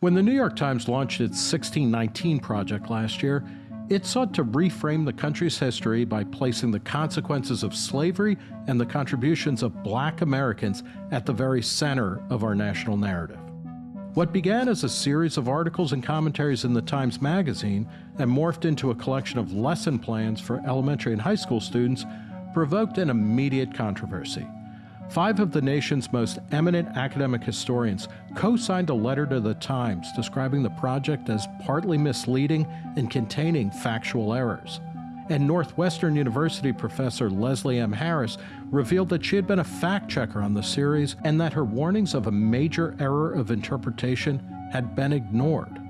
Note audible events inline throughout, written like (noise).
When the New York Times launched its 1619 project last year, it sought to reframe the country's history by placing the consequences of slavery and the contributions of black Americans at the very center of our national narrative. What began as a series of articles and commentaries in the Times Magazine and morphed into a collection of lesson plans for elementary and high school students provoked an immediate controversy. Five of the nation's most eminent academic historians co signed a letter to the Times describing the project as partly misleading and containing factual errors. And Northwestern University professor Leslie M. Harris revealed that she had been a fact checker on the series and that her warnings of a major error of interpretation had been ignored.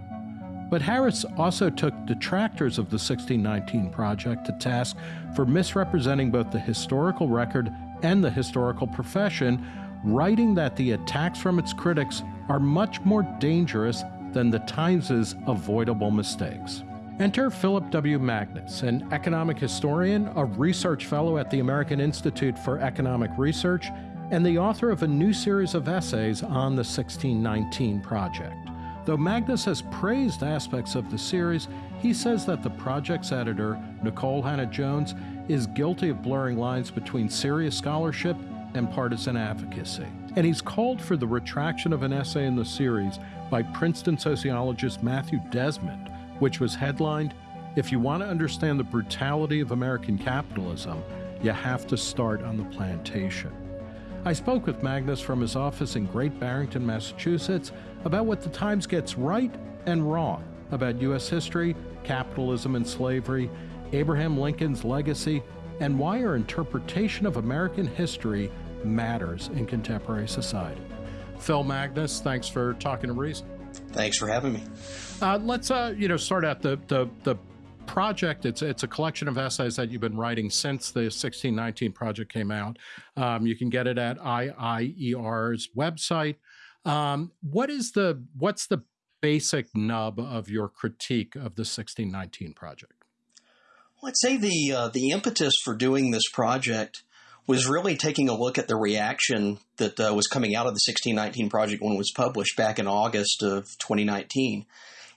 But Harris also took detractors of the 1619 project to task for misrepresenting both the historical record and the historical profession, writing that the attacks from its critics are much more dangerous than the Times' avoidable mistakes. Enter Philip W. Magness, an economic historian, a research fellow at the American Institute for Economic Research, and the author of a new series of essays on the 1619 Project. Though Magness has praised aspects of the series, he says that the project's editor, Nikole Hannah-Jones, is guilty of blurring lines between serious scholarship and partisan advocacy. And he's called for the retraction of an essay in the series by Princeton sociologist Matthew Desmond, which was headlined If You Want to Understand the Brutality of American Capitalism, You Have to Start on the Plantation. I spoke with Magness from his office in Great Barrington, Massachusetts, about what the Times gets right and wrong about U.S. history, capitalism, and slavery, Abraham Lincoln's legacy, and why our interpretation of American history matters in contemporary society. Phil Magness, thanks for talking to Reason. Thanks for having me. Uh, let's uh, you know start out the, the the project. It's it's a collection of essays that you've been writing since the 1619 project came out. Um, you can get it at AIER's website. Um, what is the what's the basic nub of your critique of the 1619 project? Well, I'd say the uh, the impetus for doing this project was really taking a look at the reaction that uh, was coming out of the 1619 project when it was published back in August of 2019.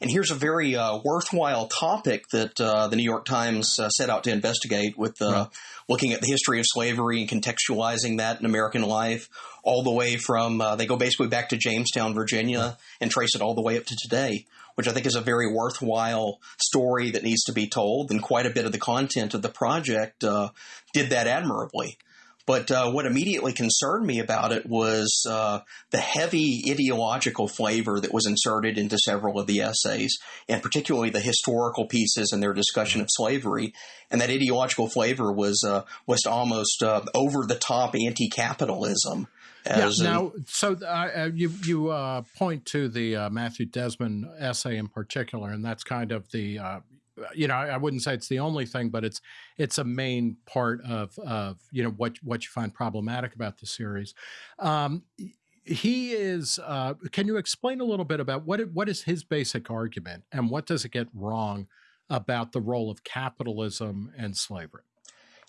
And here's a very uh, worthwhile topic that uh, the New York Times uh, set out to investigate with uh, right. looking at the history of slavery and contextualizing that in American life, all the way from, uh, they go basically back to Jamestown, Virginia, and trace it all the way up to today, which I think is a very worthwhile story that needs to be told. And quite a bit of the content of the project uh, did that admirably. But uh, what immediately concerned me about it was uh, the heavy ideological flavor that was inserted into several of the essays, and particularly the historical pieces and their discussion of slavery. And that ideological flavor was uh, was almost uh, over the top anti-capitalism. yeah. Now, so uh, uh, you you point to the Matthew Desmond essay in particular, and that's kind of the you know, I wouldn't say it's the only thing, but it's it's a main part of of you know what what you find problematic about the series. Um, he is. Uh, can you explain a little bit about what what is his basic argument and what does it get wrong about the role of capitalism and slavery?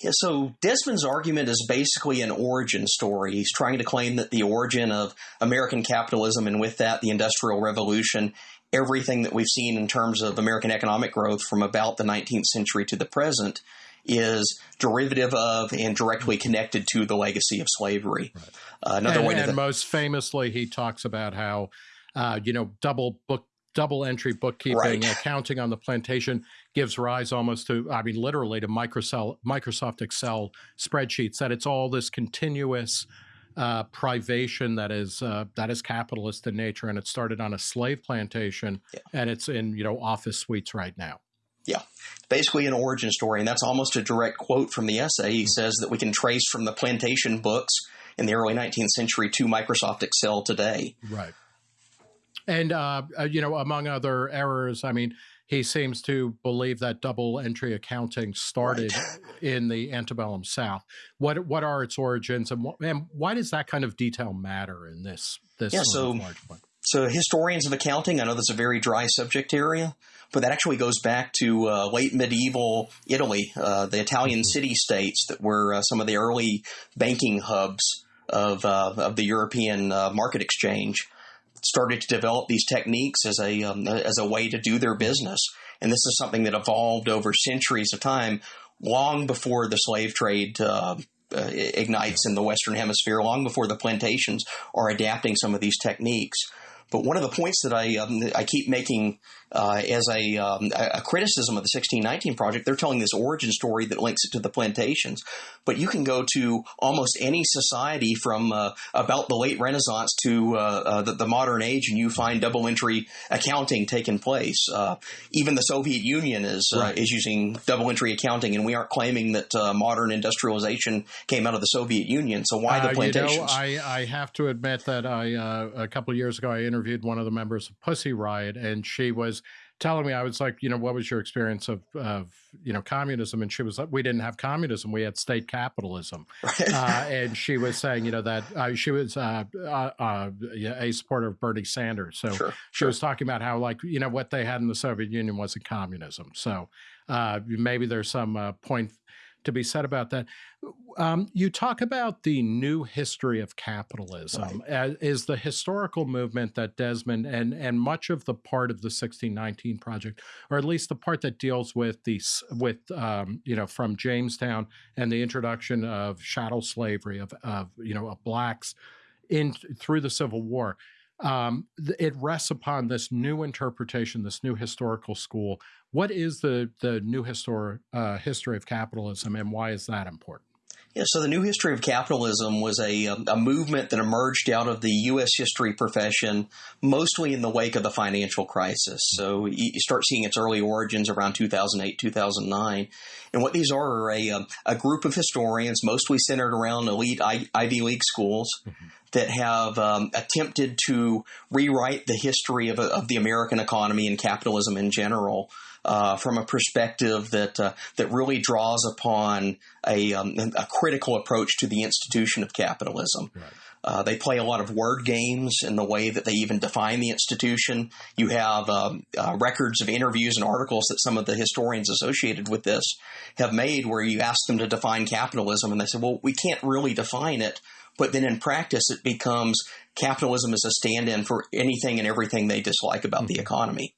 Yeah, so Desmond's argument is basically an origin story. He's trying to claim that the origin of American capitalism and with that the Industrial Revolution everything that we've seen in terms of American economic growth from about the 19th century to the present is derivative of and directly connected to the legacy of slavery. Right. Uh, another and, way and most famously, he talks about how uh, you know double book double entry bookkeeping right. accounting on the plantation gives rise almost to i mean literally to microsoft microsoft excel spreadsheets that it's all this continuous uh, privation that is uh, that is capitalist in nature, and it started on a slave plantation, yeah. and it's in you know office suites right now. Yeah, basically an origin story, and that's almost a direct quote from the essay. He says that we can trace from the plantation books in the early 19th century to Microsoft Excel today. Right. And uh, uh you know, among other errors, I mean, he seems to believe that double entry accounting started right. (laughs) in the antebellum South. What what are its origins, and, and why does that kind of detail matter in this this yeah, so, So historians of accounting, I know that's a very dry subject area, but that actually goes back to uh, late medieval Italy, uh, the Italian mm-hmm. city states that were uh, some of the early banking hubs of uh, of the European uh, market exchange started to develop these techniques as a um, as a way to do their business. And this is something that evolved over centuries of time, long before the slave trade uh, uh, ignites in the Western Hemisphere, long before the plantations are adapting some of these techniques. But one of the points that I um, I keep making uh, as a, um, a criticism of the 1619 project, they're telling this origin story that links it to the plantations. But you can go to almost any society from uh, about the late Renaissance to uh, uh the, the, modern age, and you find double entry accounting taking place. Uh, even the Soviet Union is uh, right. is using double entry accounting, and we aren't claiming that modern industrialization came out of the Soviet Union. So why the plantations? You know, I, I have to admit that I a couple of years ago I interviewed one of the members of Pussy Riot, and she was telling me, I was like, you know, what was your experience of, of you know, communism? And she was like, we didn't have communism, we had state capitalism. uh, (laughs) and she was saying, you know, that uh, she was uh, uh, uh a supporter of Bernie Sanders. So sure, she sure. was talking about how, like, you know, what they had in the Soviet Union wasn't communism. So uh, maybe there's some point to be said about that. Um, you talk about the new history of capitalism right. is the historical movement that Desmond and and much of the part of the 1619 project, or at least the part that deals with the with um, you know from Jamestown and the introduction of chattel slavery of of you know of blacks in through the Civil War. Um, it rests upon this new interpretation, this new historical school what is the the new histor- uh, history of capitalism, and why is that important? Yeah, so the new history of capitalism was a, um, a movement that emerged out of the U.S. history profession, mostly in the wake of the financial crisis. So you start seeing its early origins around 2008, 2009. And what these are are a, um, a group of historians, mostly centered around elite Ivy League schools, mm-hmm. that have um, attempted to rewrite the history of, of the American economy and capitalism in general uh, from a perspective that uh, that really draws upon a, um, a critical approach to the institution of capitalism. Right. Uh, they play a lot of word games in the way that they even define the institution. You have um, uh, records of interviews and articles that some of the historians associated with this have made where you ask them to define capitalism and they say, well, we can't really define it. But then in practice, it becomes capitalism is a stand in for anything and everything they dislike about mm-hmm. the economy.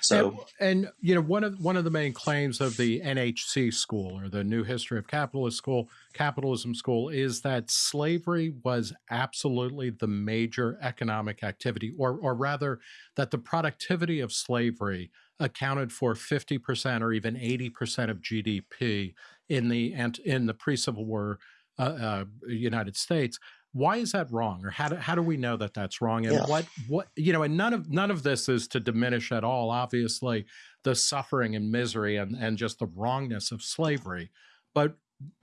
So, and, and, you know, one of one of the main claims of the NHC school or the New History of Capitalist School, Capitalism School, is that slavery was absolutely the major economic activity, or or rather, that the productivity of slavery accounted for fifty percent or even eighty percent of GDP in the in the pre Civil War uh, uh, United States why is that wrong? Or how do, how do we know that that's wrong? And yeah. what what you know and none of none of this is to diminish at all obviously the suffering and misery and and just the wrongness of slavery. But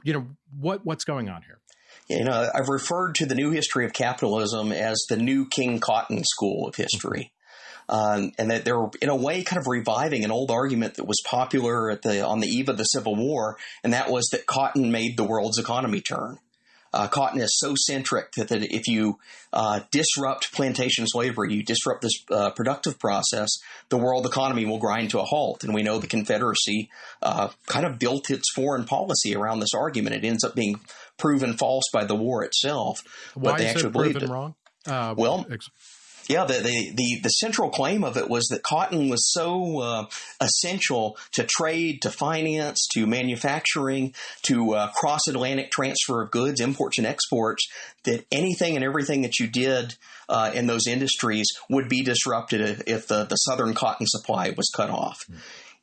you know what what's going on here? You know i've referred to the new history of capitalism as the new king cotton school of history. Um, and that they're in a way kind of reviving an old argument that was popular at the on the eve of the Civil War, and that was that cotton made the world's economy turn uh, cotton is so centric that, that if you uh, disrupt plantation slavery, you disrupt this uh, productive process, the world economy will grind to a halt. And we know the Confederacy uh, kind of built its foreign policy around this argument. It ends up being proven false by the war itself. Why but they is actually it proven wrong? Uh, well, ex- yeah, the, the, the, the, central claim of it was that cotton was so uh, essential to trade, to finance, to manufacturing, to uh, cross Atlantic transfer of goods, imports and exports, that anything and everything that you did uh, in those industries would be disrupted if, if the, the southern cotton supply was cut off. Mm.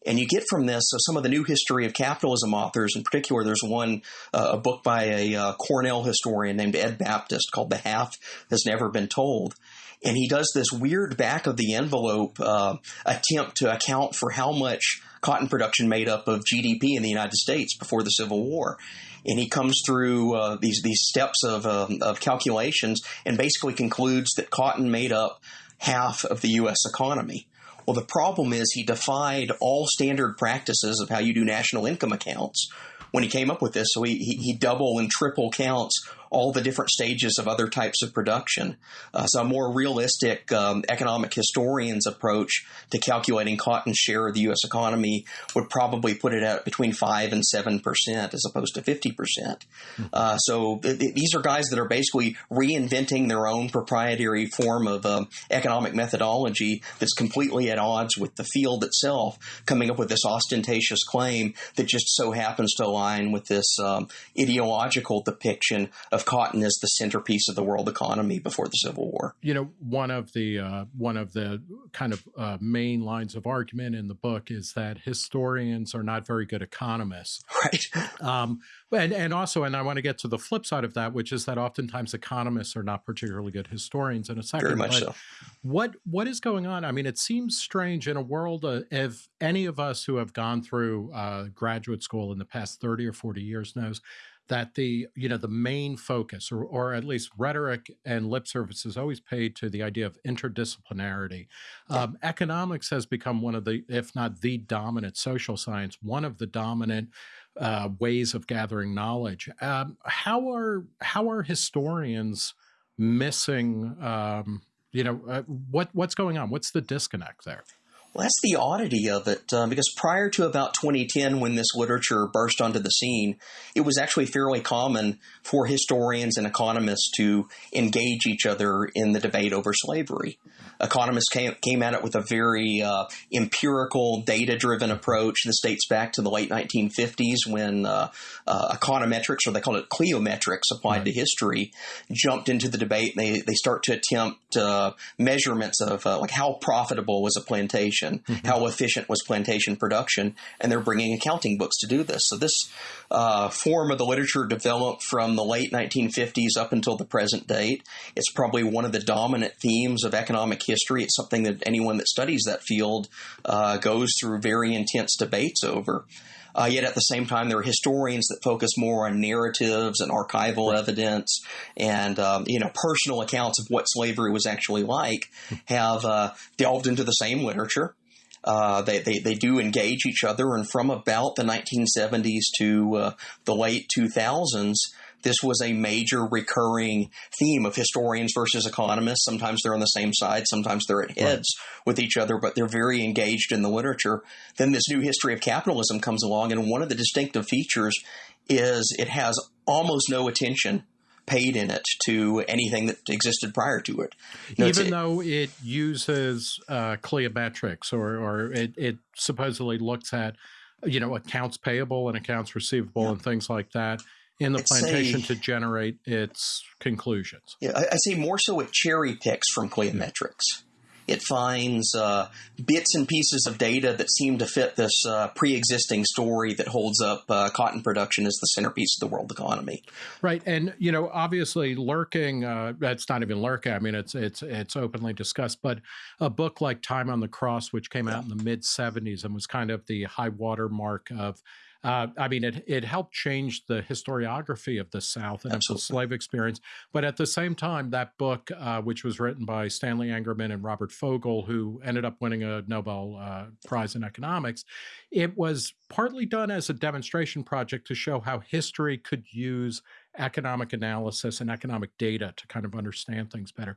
And you get from this, so some of the new history of capitalism authors, in particular, there's one, uh, a book by a uh, Cornell historian named Ed Baptist called The Half Has Never Been Told and he does this weird back of the envelope uh, attempt to account for how much cotton production made up of GDP in the United States before the Civil War. And he comes through uh, these these steps of um, of calculations and basically concludes that cotton made up half of the U.S. economy. Well, the problem is he defied all standard practices of how you do national income accounts when he came up with this. So he, he, he double and triple counts all the different stages of other types of production. Uh, so a more realistic um, economic historian's approach to calculating cotton's share of the U.S. economy would probably put it at between five and seven percent, as opposed to fifty percent. Uh, so th- th- these are guys that are basically reinventing their own proprietary form of um, economic methodology that's completely at odds with the field itself, coming up with this ostentatious claim that just so happens to align with this um, ideological depiction of cotton as the centerpiece of the world economy before the Civil War. You know, one of the uh, one of the kind of uh, main lines of argument in the book is that historians are not very good economists, right? Um, and and also, and I want to get to the flip side of that, which is that oftentimes economists are not particularly good historians. In a second, very much so. What what is going on? I mean, it seems strange in a world of, if any of us who have gone through uh, graduate school in the past thirty or forty years knows that the you know the main focus or, or at least rhetoric and lip service is always paid to the idea of interdisciplinarity. Um, economics has become one of the if not the dominant social science one of the dominant uh, ways of gathering knowledge. Um, how are how are historians missing um, you know uh, what what's going on? What's the disconnect there well, that's the oddity of it, uh, because prior to about 2010, when this literature burst onto the scene, it was actually fairly common for historians and economists to engage each other in the debate over slavery economists came, came at it with a very uh, empirical, data driven approach. This dates back to the late 1950s when uh, uh, econometrics, or they called it cliometrics, applied right. to history, jumped into the debate. They, they start to attempt uh, measurements of uh, like how profitable was a plantation, mm-hmm. how efficient was plantation production, and they're bringing accounting books to do this. So this uh, form of the literature developed from the late 1950s up until the present date. It's probably one of the dominant themes of economic history. It's something that anyone that studies that field uh, goes through very intense debates over. Uh, yet at the same time, there are historians that focus more on narratives and archival evidence and um, you know personal accounts of what slavery was actually like. Have uh, delved into the same literature. Uh, they, they, they do engage each other, and from about the 1970s to uh, the late 2000s, this was a major recurring theme of historians versus economists. Sometimes they're on the same side, sometimes they're at heads right. with each other, but they're very engaged in the literature. Then this new history of capitalism comes along, and one of the distinctive features is it has almost no attention paid in it to anything that existed prior to it. You know, Even though it uses uh, cliometrics or, or it, it, supposedly looks at, you know, accounts payable and accounts receivable yeah. and things like that in the it's plantation a, to generate its conclusions. Yeah, I, I say more so it cherry picks from cliometrics. It finds uh, bits and pieces of data that seem to fit this uh, pre-existing story that holds up uh, cotton production as the centerpiece of the world economy. Right, and you know, obviously, lurking. Uh, that's not even lurking. I mean, it's it's it's openly discussed. But a book like Time on the Cross, which came out in the mid '70s and was kind of the high water mark of uh, I mean, it it helped change the historiography of the South and Absolutely. the slave experience. But at the same time, that book, uh, which was written by Stanley Engerman and Robert Fogel, who ended up winning a Nobel uh, Prize in economics, it was partly done as a demonstration project to show how history could use economic analysis and economic data to kind of understand things better.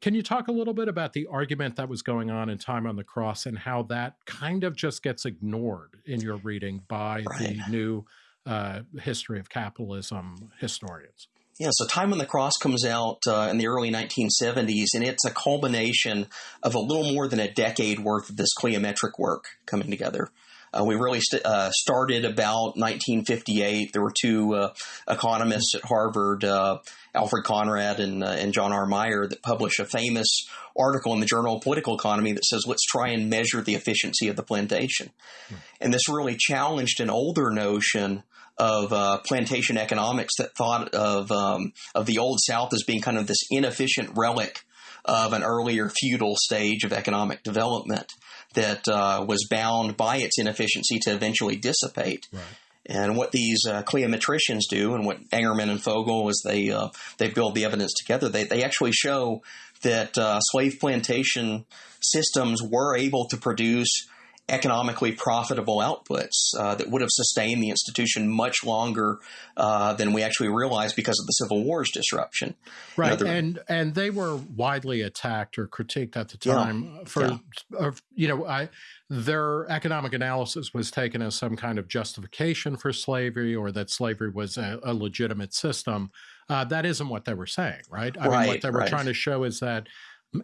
Can you talk a little bit about the argument that was going on in Time on the Cross and how that kind of just gets ignored in your reading by right. the new uh, history of capitalism historians? Yeah, so Time on the Cross comes out uh, in the early 1970s, and it's a culmination of a little more than a decade worth of this cliometric work coming together. Uh, we really st- uh, started about 1958. There were two uh, economists at Harvard, uh, Alfred Conrad and, uh, and John R. Meyer, that published a famous article in the Journal of Political Economy that says, let's try and measure the efficiency of the plantation. Hmm. And this really challenged an older notion of uh, plantation economics that thought of um, of the old South as being kind of this inefficient relic of an earlier feudal stage of economic development that uh, was bound by its inefficiency to eventually dissipate. Right. And what these uh, cliometricians do, and what Engerman and Fogel, as they uh, they build the evidence together, they they actually show that uh, slave plantation systems were able to produce economically profitable outputs uh, that would have sustained the institution much longer uh, than we actually realized because of the Civil War's disruption. Right, you know, and and they were widely attacked or critiqued at the time yeah, for, yeah. you know, I their economic analysis was taken as some kind of justification for slavery or that slavery was a, a legitimate system. Uh, that isn't what they were saying, right? I right, mean, what they were right. trying to show is that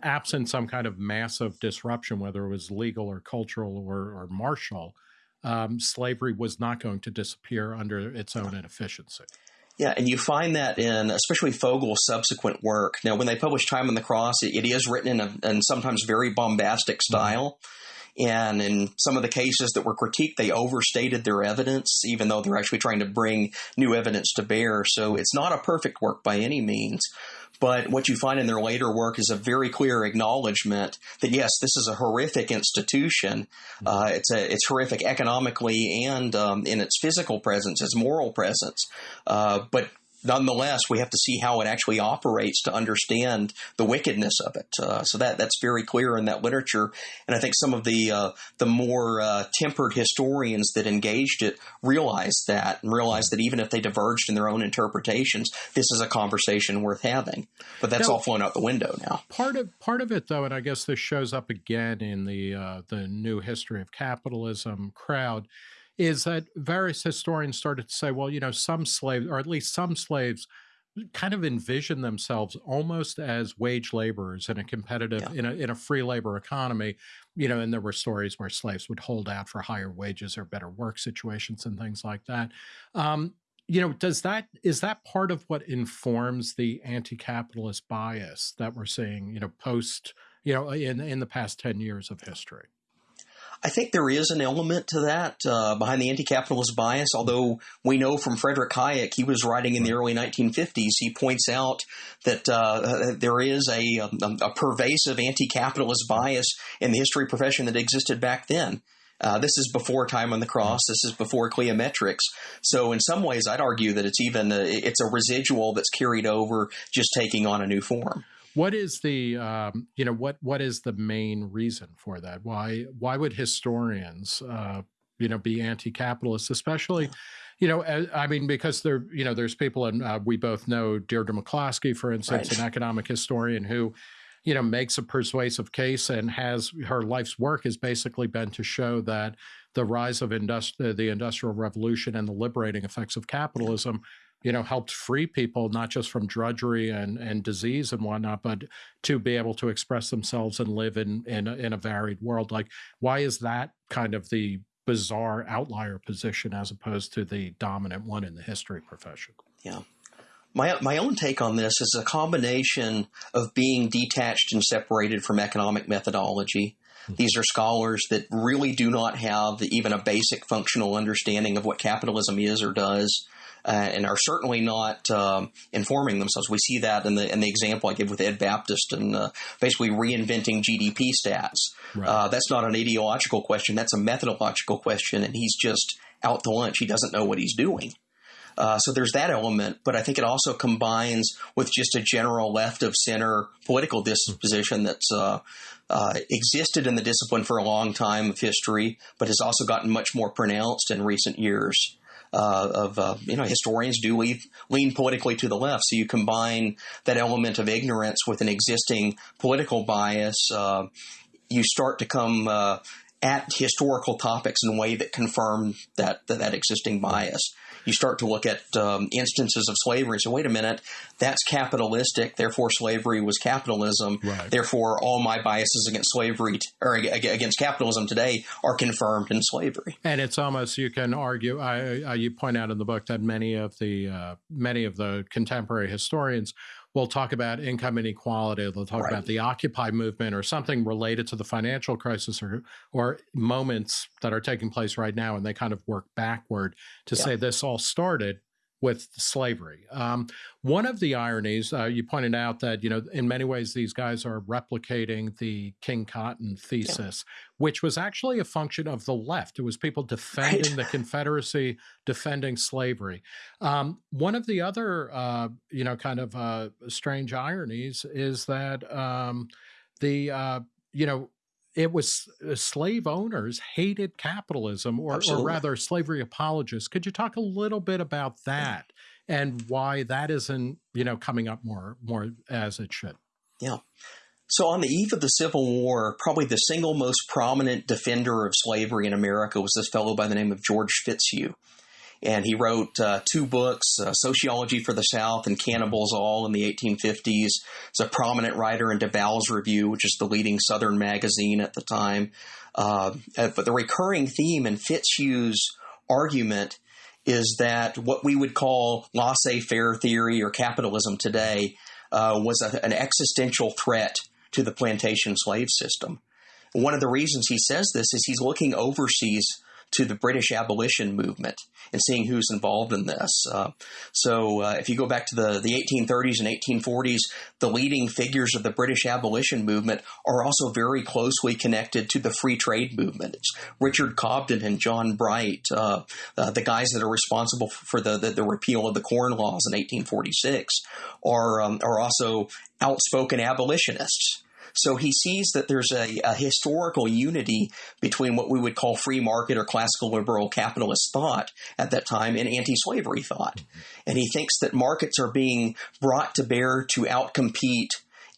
absent some kind of massive disruption, whether it was legal or cultural or, or martial, um, slavery was not going to disappear under its own inefficiency. Yeah, and you find that in especially Fogel's subsequent work. Now, when they publish Time on the Cross, it, it is written in a in sometimes very bombastic mm-hmm. style. Mm-hmm. And in some of the cases that were critiqued, they overstated their evidence, even though they're actually trying to bring new evidence to bear. So it's not a perfect work by any means. But what you find in their later work is a very clear acknowledgement that yes, this is a horrific institution. Mm-hmm. Uh, it's a it's horrific economically and um, in its physical presence, its moral presence. Uh, but nonetheless, we have to see how it actually operates to understand the wickedness of it. Uh, so that that's very clear in that literature, and I think some of the uh, the more uh, tempered historians that engaged it realized that and realized that even if they diverged in their own interpretations, this is a conversation worth having. But that's now, all flown out the window now. Part of part of it, though, and I guess this shows up again in the uh, the new history of capitalism crowd is that various historians started to say, well, you know, some slaves, or at least some slaves, kind of envision themselves almost as wage laborers in a competitive yeah. in a in a free labor economy you know and there were stories where slaves would hold out for higher wages or better work situations and things like that um, you know does that is that part of what informs the anti-capitalist bias that we're seeing you know post you know in in the past 10 years of history I think there is an element to that uh, behind the anti-capitalist bias. Although we know from Frederick Hayek, he was writing in the early 1950s. He points out that uh, there is a, a, a, pervasive anti-capitalist bias in the history profession that existed back then. Uh, this is before Time on the Cross. This is before Cliometrics. So in some ways, I'd argue that it's even a, it's a residual that's carried over, just taking on a new form. What is the um, you know what what is the main reason for that? Why why would historians uh, you know be anti-capitalist, especially? You know, I mean, because there, you know, there's people, and uh, we both know Deirdre McCloskey, for instance, right. an economic historian who, you know, makes a persuasive case and has her life's work has basically been to show that the rise of industri- the industrial revolution and the liberating effects of capitalism you know, helped free people not just from drudgery and, and disease and whatnot, but to be able to express themselves and live in in a, in a varied world. Like, why is that kind of the bizarre outlier position as opposed to the dominant one in the history profession? Yeah. My, my own take on this is a combination of being detached and separated from economic methodology. Hmm. These are scholars that really do not have even a basic functional understanding of what capitalism is or does uh, and are certainly not um, informing themselves. We see that in the in the example I give with Ed Baptist and uh, basically reinventing GDP stats. Right. Uh, that's not an ideological question; that's a methodological question, and he's just out to lunch. He doesn't know what he's doing. Uh, so there's that element, but I think it also combines with just a general left of center political disposition that's uh, uh, existed in the discipline for a long time of history, but has also gotten much more pronounced in recent years uh, of uh, you know historians do lean, lean politically to the left. So you combine that element of ignorance with an existing political bias. Uh, you start to come uh, at historical topics in a way that confirm that that, that existing bias you start to look at um, instances of slavery. So wait a minute, that's capitalistic. Therefore, slavery was capitalism. Right. Therefore, all my biases against slavery t- or against capitalism today are confirmed in slavery. And it's almost you can argue. I, I you point out in the book that many of the uh, many of the contemporary historians we'll talk about income inequality. They'll talk right. about the Occupy movement or something related to the financial crisis or, or moments that are taking place right now. And they kind of work backward to yeah. say this all started with slavery. Um, one of the ironies, uh, you pointed out that, you know, in many ways, these guys are replicating the King Cotton thesis, yeah. which was actually a function of the left. It was people defending right. the Confederacy, defending slavery. Um, one of the other, uh, you know, kind of uh, strange ironies is that um, the, uh, you know, it was uh, slave owners hated capitalism, or, or rather, slavery apologists. Could you talk a little bit about that and why that isn't, you know, coming up more more as it should? Yeah. So, on the eve of the Civil War, probably the single most prominent defender of slavery in America was this fellow by the name of George Fitzhugh and he wrote uh, two books, uh, Sociology for the South and Cannibals All in the 1850s. He's a prominent writer in DeBow's Review, which is the leading Southern magazine at the time. Uh, uh, but the recurring theme in Fitzhugh's argument is that what we would call laissez-faire theory or capitalism today uh, was a, an existential threat to the plantation slave system. One of the reasons he says this is he's looking overseas to the British abolition movement and seeing who's involved in this. Uh, so uh, if you go back to the, the 1830s and 1840s, the leading figures of the British abolition movement are also very closely connected to the free trade movement. It's Richard Cobden and John Bright, uh, uh the guys that are responsible for the, the, the, repeal of the Corn Laws in 1846, are, um, are also outspoken abolitionists. So he sees that there's a, a historical unity between what we would call free market or classical liberal capitalist thought at that time and anti slavery thought. And he thinks that markets are being brought to bear to outcompete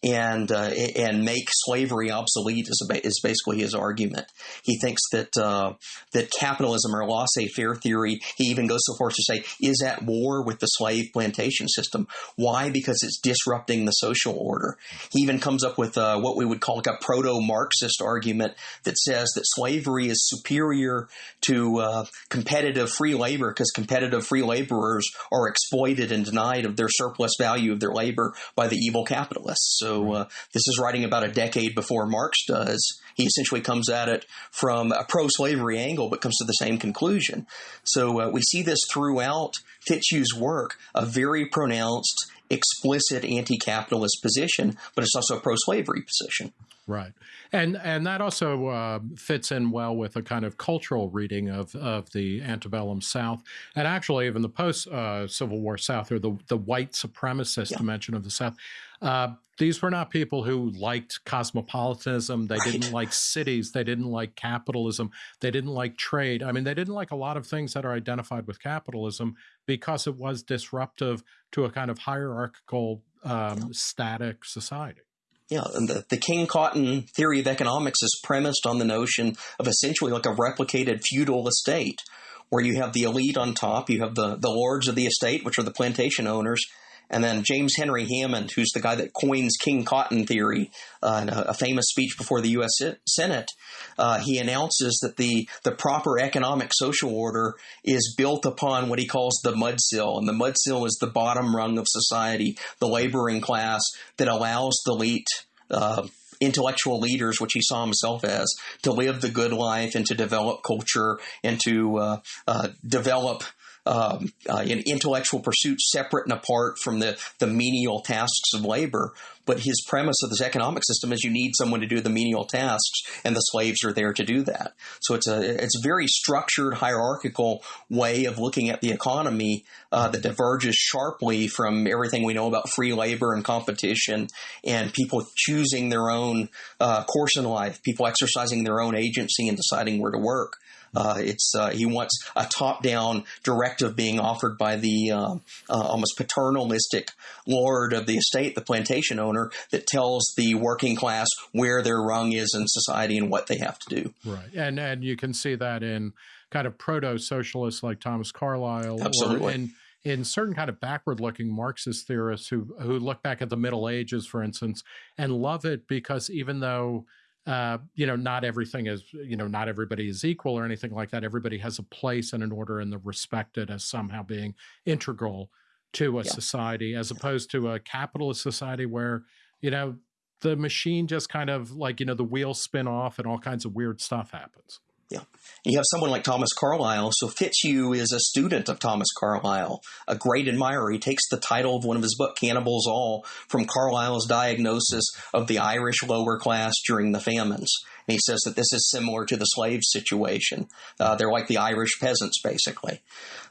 and uh, and make slavery obsolete is, is basically his argument. He thinks that uh, that capitalism or laissez-faire theory, he even goes so far as to say, is at war with the slave plantation system. Why? Because it's disrupting the social order. He even comes up with uh, what we would call like a proto-Marxist argument that says that slavery is superior to uh, competitive free labor because competitive free laborers are exploited and denied of their surplus value of their labor by the evil capitalists. So uh, this is writing about a decade before Marx does. He essentially comes at it from a pro-slavery angle, but comes to the same conclusion. So uh, we see this throughout Fitzhugh's work, a very pronounced, explicit anti-capitalist position, but it's also a pro-slavery position. Right, and and that also uh, fits in well with a kind of cultural reading of of the antebellum South, and actually even the post uh, Civil War South or the the white supremacist yeah. dimension of the South. Uh, these were not people who liked cosmopolitanism. They right. didn't like cities. They didn't like capitalism. They didn't like trade. I mean, they didn't like a lot of things that are identified with capitalism because it was disruptive to a kind of hierarchical, um, static society. Yeah, and the, the King Cotton theory of economics is premised on the notion of essentially like a replicated feudal estate where you have the elite on top, you have the, the lords of the estate, which are the plantation owners, and then James Henry Hammond, who's the guy that coins King Cotton theory uh, in a, a, famous speech before the U.S. Senate, uh, he announces that the, the proper economic social order is built upon what he calls the mudsill. And the mudsill is the bottom rung of society, the laboring class that allows the elite. Uh, intellectual leaders, which he saw himself as, to live the good life and to develop culture and to uh, uh, develop um, uh, in intellectual pursuits separate and apart from the, the menial tasks of labor. But his premise of this economic system is you need someone to do the menial tasks, and the slaves are there to do that. So it's a it's a very structured, hierarchical way of looking at the economy uh, that diverges sharply from everything we know about free labor and competition, and people choosing their own uh, course in life, people exercising their own agency and deciding where to work. Uh, it's uh, he wants a top-down directive being offered by the uh, uh, almost paternalistic lord of the estate, the plantation owner, that tells the working class where their rung is in society and what they have to do. Right, and and you can see that in kind of proto-socialists like Thomas Carlyle, absolutely. in in certain kind of backward-looking Marxist theorists who who look back at the Middle Ages, for instance, and love it because even though uh, you know, not everything is, you know, not everybody is equal or anything like that. Everybody has a place and an order, and they're respected as somehow being integral to a yeah. society, as opposed to a capitalist society where, you know, the machine just kind of like, you know, the wheels spin off and all kinds of weird stuff happens. Yeah. You have someone like Thomas Carlyle. So Fitzhugh is a student of Thomas Carlyle, a great admirer. He takes the title of one of his books, Cannibals All, from Carlyle's diagnosis of the Irish lower class during the famines. And he says that this is similar to the slave situation. Uh, they're like the Irish peasants, basically.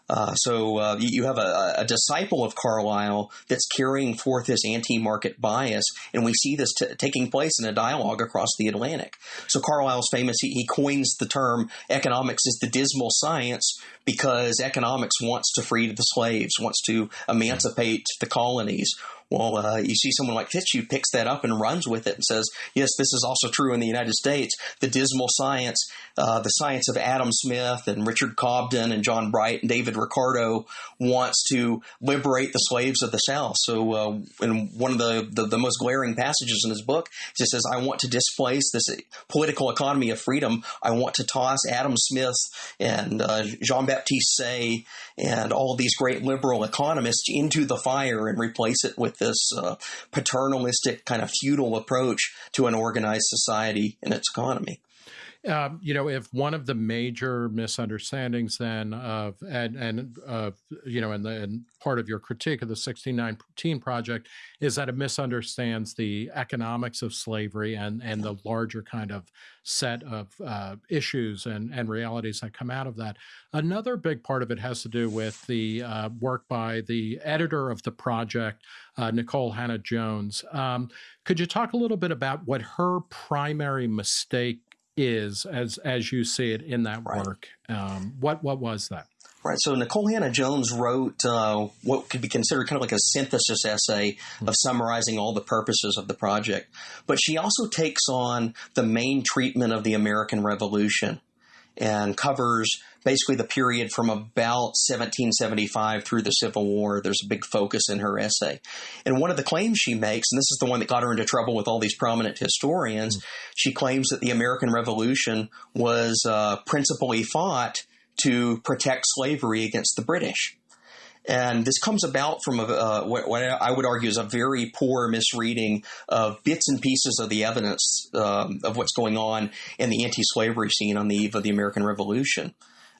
Uh, so uh, you have a, a, disciple of Carlyle that's carrying forth this anti-market bias, and we see this t- taking place in a dialogue across the Atlantic. So Carlyle's famous; he, he coins the term "economics is the dismal science" because economics wants to free the slaves, wants to emancipate the colonies, well, uh, you see someone like Fitzhugh picks that up and runs with it and says, yes, this is also true in the United States. The dismal science, uh, the science of Adam Smith and Richard Cobden and John Bright and David Ricardo wants to liberate the slaves of the South. So, uh, in one of the, the, the, most glaring passages in his book, he says, I want to displace this political economy of freedom. I want to toss Adam Smith and uh, Jean Baptiste Say and all these great liberal economists into the fire and replace it with this uh, paternalistic kind of feudal approach to an organized society and its economy. Um, you know, if one of the major misunderstandings then of and and uh, you know, and, the, and part of your critique of the 1619 project is that it misunderstands the economics of slavery and and the larger kind of set of uh, issues and and realities that come out of that. Another big part of it has to do with the uh, work by the editor of the project, uh, Nikole Hannah Jones. Um, could you talk a little bit about what her primary mistake is as as you see it in that right. work. Um, what what was that? Right. So Nikole Hannah Jones wrote uh, what could be considered kind of like a synthesis essay mm-hmm. of summarizing all the purposes of the project. But she also takes on the main treatment of the American Revolution and covers basically the period from about 1775 through the Civil War. There's a big focus in her essay. And one of the claims she makes, and this is the one that got her into trouble with all these prominent historians, mm-hmm. she claims that the American Revolution was uh, principally fought to protect slavery against the British. And this comes about from a, uh, what, what, I would argue is a very poor misreading of bits and pieces of the evidence um, of what's going on in the anti slavery scene on the eve of the American Revolution.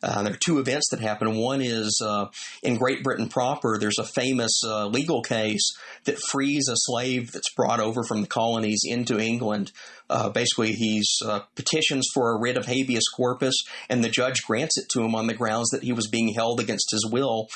Uh, there are two events that happen. One is uh, in Great Britain proper, there's a famous uh, legal case that frees a slave that's brought over from the colonies into England. Uh, basically, he uh, petitions for a writ of habeas corpus, and the judge grants it to him on the grounds that he was being held against his will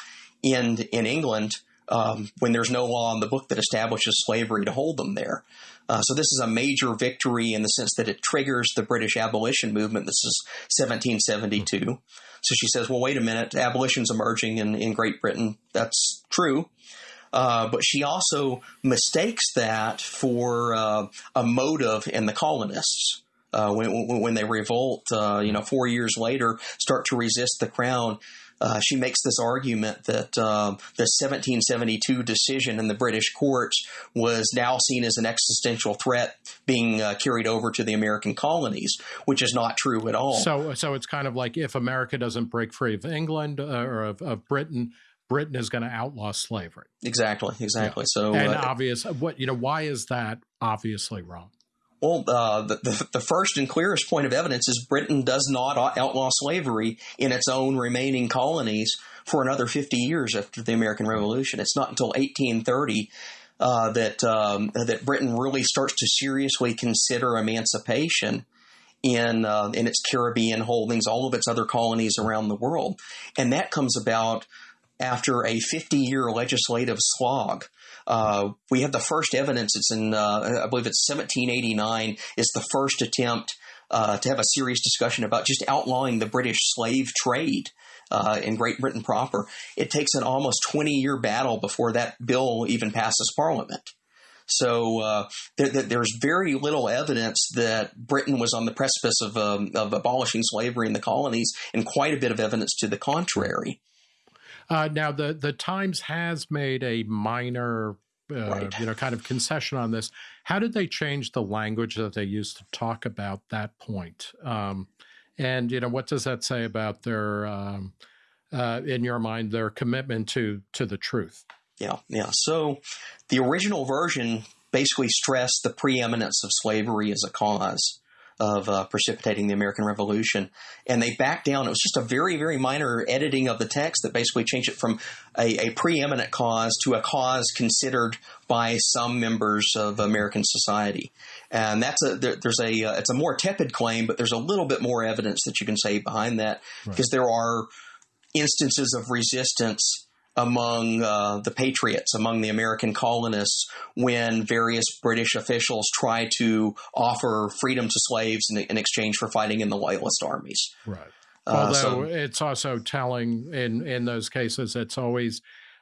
in in England um, when there's no law in the book that establishes slavery to hold them there. Uh, so this is a major victory in the sense that it triggers the British abolition movement. This is 1772. So she says, well, wait a minute, abolition's emerging in, in Great Britain. That's true. Uh, but she also mistakes that for uh, a motive in the colonists. Uh, when, when they revolt, uh, you know, four years later, start to resist the crown uh, she makes this argument that uh, the 1772 decision in the British courts was now seen as an existential threat being uh, carried over to the American colonies, which is not true at all. So, so it's kind of like if America doesn't break free of England uh, or of, of Britain, Britain is going to outlaw slavery. Exactly, exactly. Yeah. So, and uh, obvious, what you know, why is that obviously wrong? Well, uh, the, the, the, first and clearest point of evidence is Britain does not outlaw slavery in its own remaining colonies for another 50 years after the American Revolution. It's not until 1830 uh, that um, that Britain really starts to seriously consider emancipation in uh, in its Caribbean holdings, all of its other colonies around the world, and that comes about after a 50 year legislative slog uh, we have the first evidence. It's in, uh, I believe it's 1789, is the first attempt uh, to have a serious discussion about just outlawing the British slave trade. Uh, in Great Britain proper, it takes an almost 20 year battle before that bill even passes Parliament. So uh, there, there's very little evidence that Britain was on the precipice of, um, of abolishing slavery in the colonies, and quite a bit of evidence to the contrary. Uh, now, the the Times has made a minor, uh, right. you know, kind of concession on this. How did they change the language that they used to talk about that point? Um, and you know, what does that say about their, um, uh, in your mind, their commitment to to the truth? Yeah, yeah. So, the original version basically stressed the preeminence of slavery as a cause. Of uh, precipitating the American Revolution. And they backed down. It was just a very, very minor editing of the text that basically changed it from a, a preeminent cause to a cause considered by some members of American society. And that's a there, there's a uh, it's a more tepid claim, but there's a little bit more evidence that you can say behind that right. because there are instances of resistance among uh, the patriots, among the American colonists, when various British officials try to offer freedom to slaves in, in exchange for fighting in the loyalist armies. Right. Uh, Although so, it's also telling in in those cases, it's always.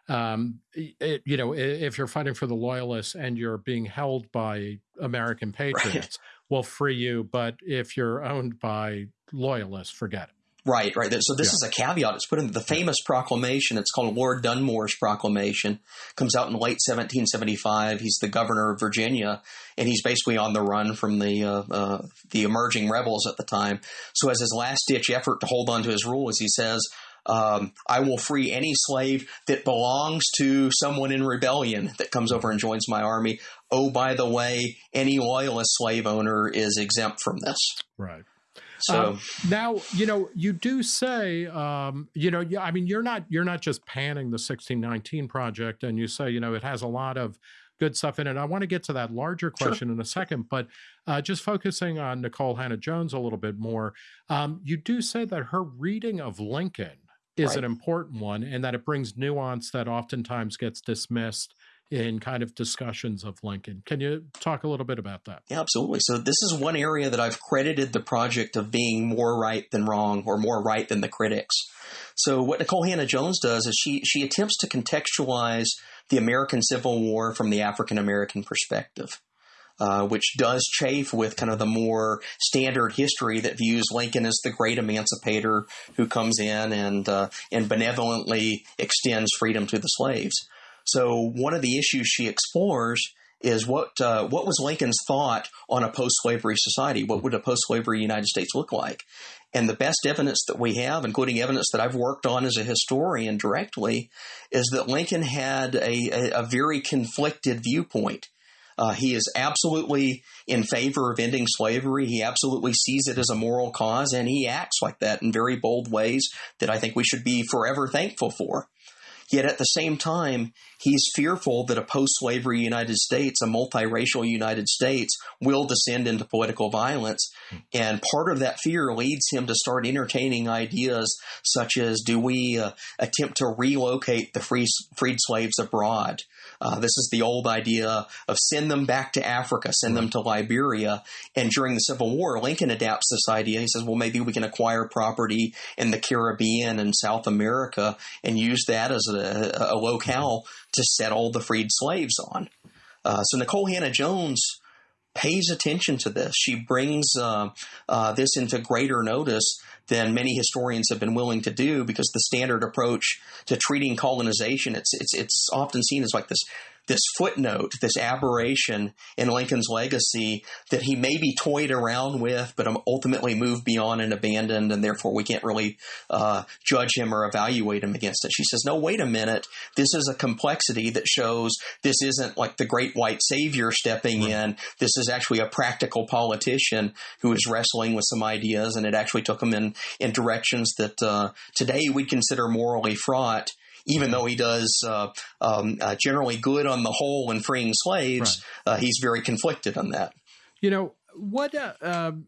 Um, it, you know, if you're fighting for the loyalists and you're being held by American (laughs) patriots, right. will free you. But if you're owned by loyalists, forget it. Right, right. So this yeah. is a caveat. It's put in the famous proclamation. It's called Lord Dunmore's Proclamation. Comes out in late 1775. He's the governor of Virginia, and he's basically on the run from the uh, uh, the emerging rebels at the time. So as his last ditch effort to hold on to his rule, as he says, um, I will free any slave that belongs to someone in rebellion that comes over and joins my army. Oh, by the way, any loyalist slave owner is exempt from this. Right. So um, now, you know, you do say, um, you know, I mean, you're not you're not just panning the 1619 project, and you say, you know, it has a lot of good stuff in it. I want to get to that larger question sure. in a second, but uh, just focusing on Nikole Hannah Jones a little bit more, um, you do say that her reading of Lincoln is right. an important one, and that it brings nuance that oftentimes gets dismissed in kind of discussions of Lincoln. Can you talk a little bit about that? Yeah, absolutely. So this is one area that I've credited the project of being more right than wrong or more right than the critics. So what Nikole Hannah Jones does is she she attempts to contextualize the American Civil War from the African American perspective. Uh, which does chafe with kind of the more standard history that views Lincoln as the great emancipator who comes in and uh, and benevolently extends freedom to the slaves. So one of the issues she explores is what uh, what was Lincoln's thought on a post-slavery society? What would a post-slavery United States look like? And the best evidence that we have, including evidence that I've worked on as a historian directly, is that Lincoln had a, a, a very conflicted viewpoint. Uh, he is absolutely in favor of ending slavery. He absolutely sees it as a moral cause, and he acts like that in very bold ways that I think we should be forever thankful for. Yet at the same time, he's fearful that a post slavery United States, a multiracial United States, will descend into political violence. And part of that fear leads him to start entertaining ideas such as do we uh, attempt to relocate the free, freed slaves abroad? Uh, this is the old idea of send them back to Africa, send them to Liberia. And during the Civil War, Lincoln adapts this idea. He says, well, maybe we can acquire property in the Caribbean and South America and use that as a, a locale to settle the freed slaves on. Uh, so Nikole Hannah Jones pays attention to this. She brings uh, uh, this into greater notice than many historians have been willing to do because the standard approach to treating colonization it's it's it's often seen as like this this footnote, this aberration in Lincoln's legacy that he maybe toyed around with, but ultimately moved beyond and abandoned, and therefore we can't really uh, judge him or evaluate him against it. She says, no, wait a minute. This is a complexity that shows this isn't like the great white savior stepping right. in. This is actually a practical politician who is wrestling with some ideas, and it actually took him in, in directions that uh, today we'd consider morally fraught even though he does uh, um, uh, generally good on the whole in freeing slaves, right. uh, he's very conflicted on that. You know what? Uh, um,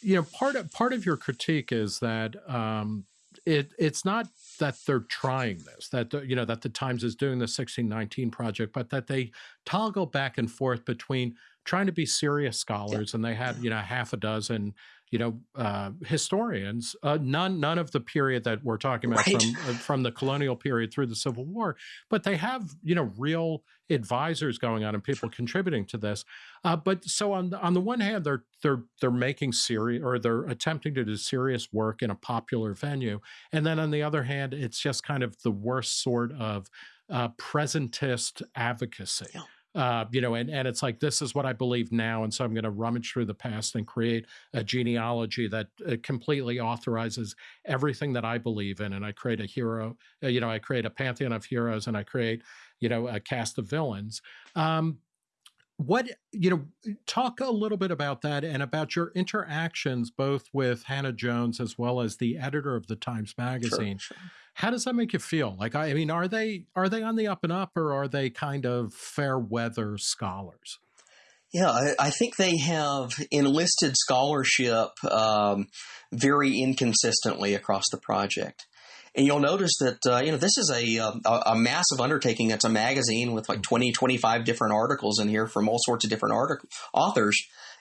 you know, part of part of your critique is that um, it it's not that they're trying this, that you know that the Times is doing the 1619 project, but that they toggle back and forth between trying to be serious scholars, yeah. and they have you know half a dozen you know, uh, historians, uh, none none of the period that we're talking about right. from uh, from the colonial period through the Civil War, but they have you know real advisors going on and people contributing to this. Uh, but so on the, on the one hand, they're they're they're making serious or they're attempting to do serious work in a popular venue, and then on the other hand, it's just kind of the worst sort of uh, presentist advocacy. Yeah. Uh, you know, and, and it's like, this is what I believe now. And so I'm going to rummage through the past and create a genealogy that uh, completely authorizes everything that I believe in. And I create a hero, uh, you know, I create a pantheon of heroes and I create, you know, a cast of villains. Um, what you know talk a little bit about that and about your interactions both with hannah jones as well as the editor of the times magazine sure, sure. how does that make you feel like i mean are they are they on the up and up or are they kind of fair weather scholars yeah, I, I, think they have enlisted scholarship um, very inconsistently across the project. And you'll notice that, uh, you know, this is a, uh, a, a, massive undertaking. It's a magazine with like 20, 25 different articles in here from all sorts of different artic- authors.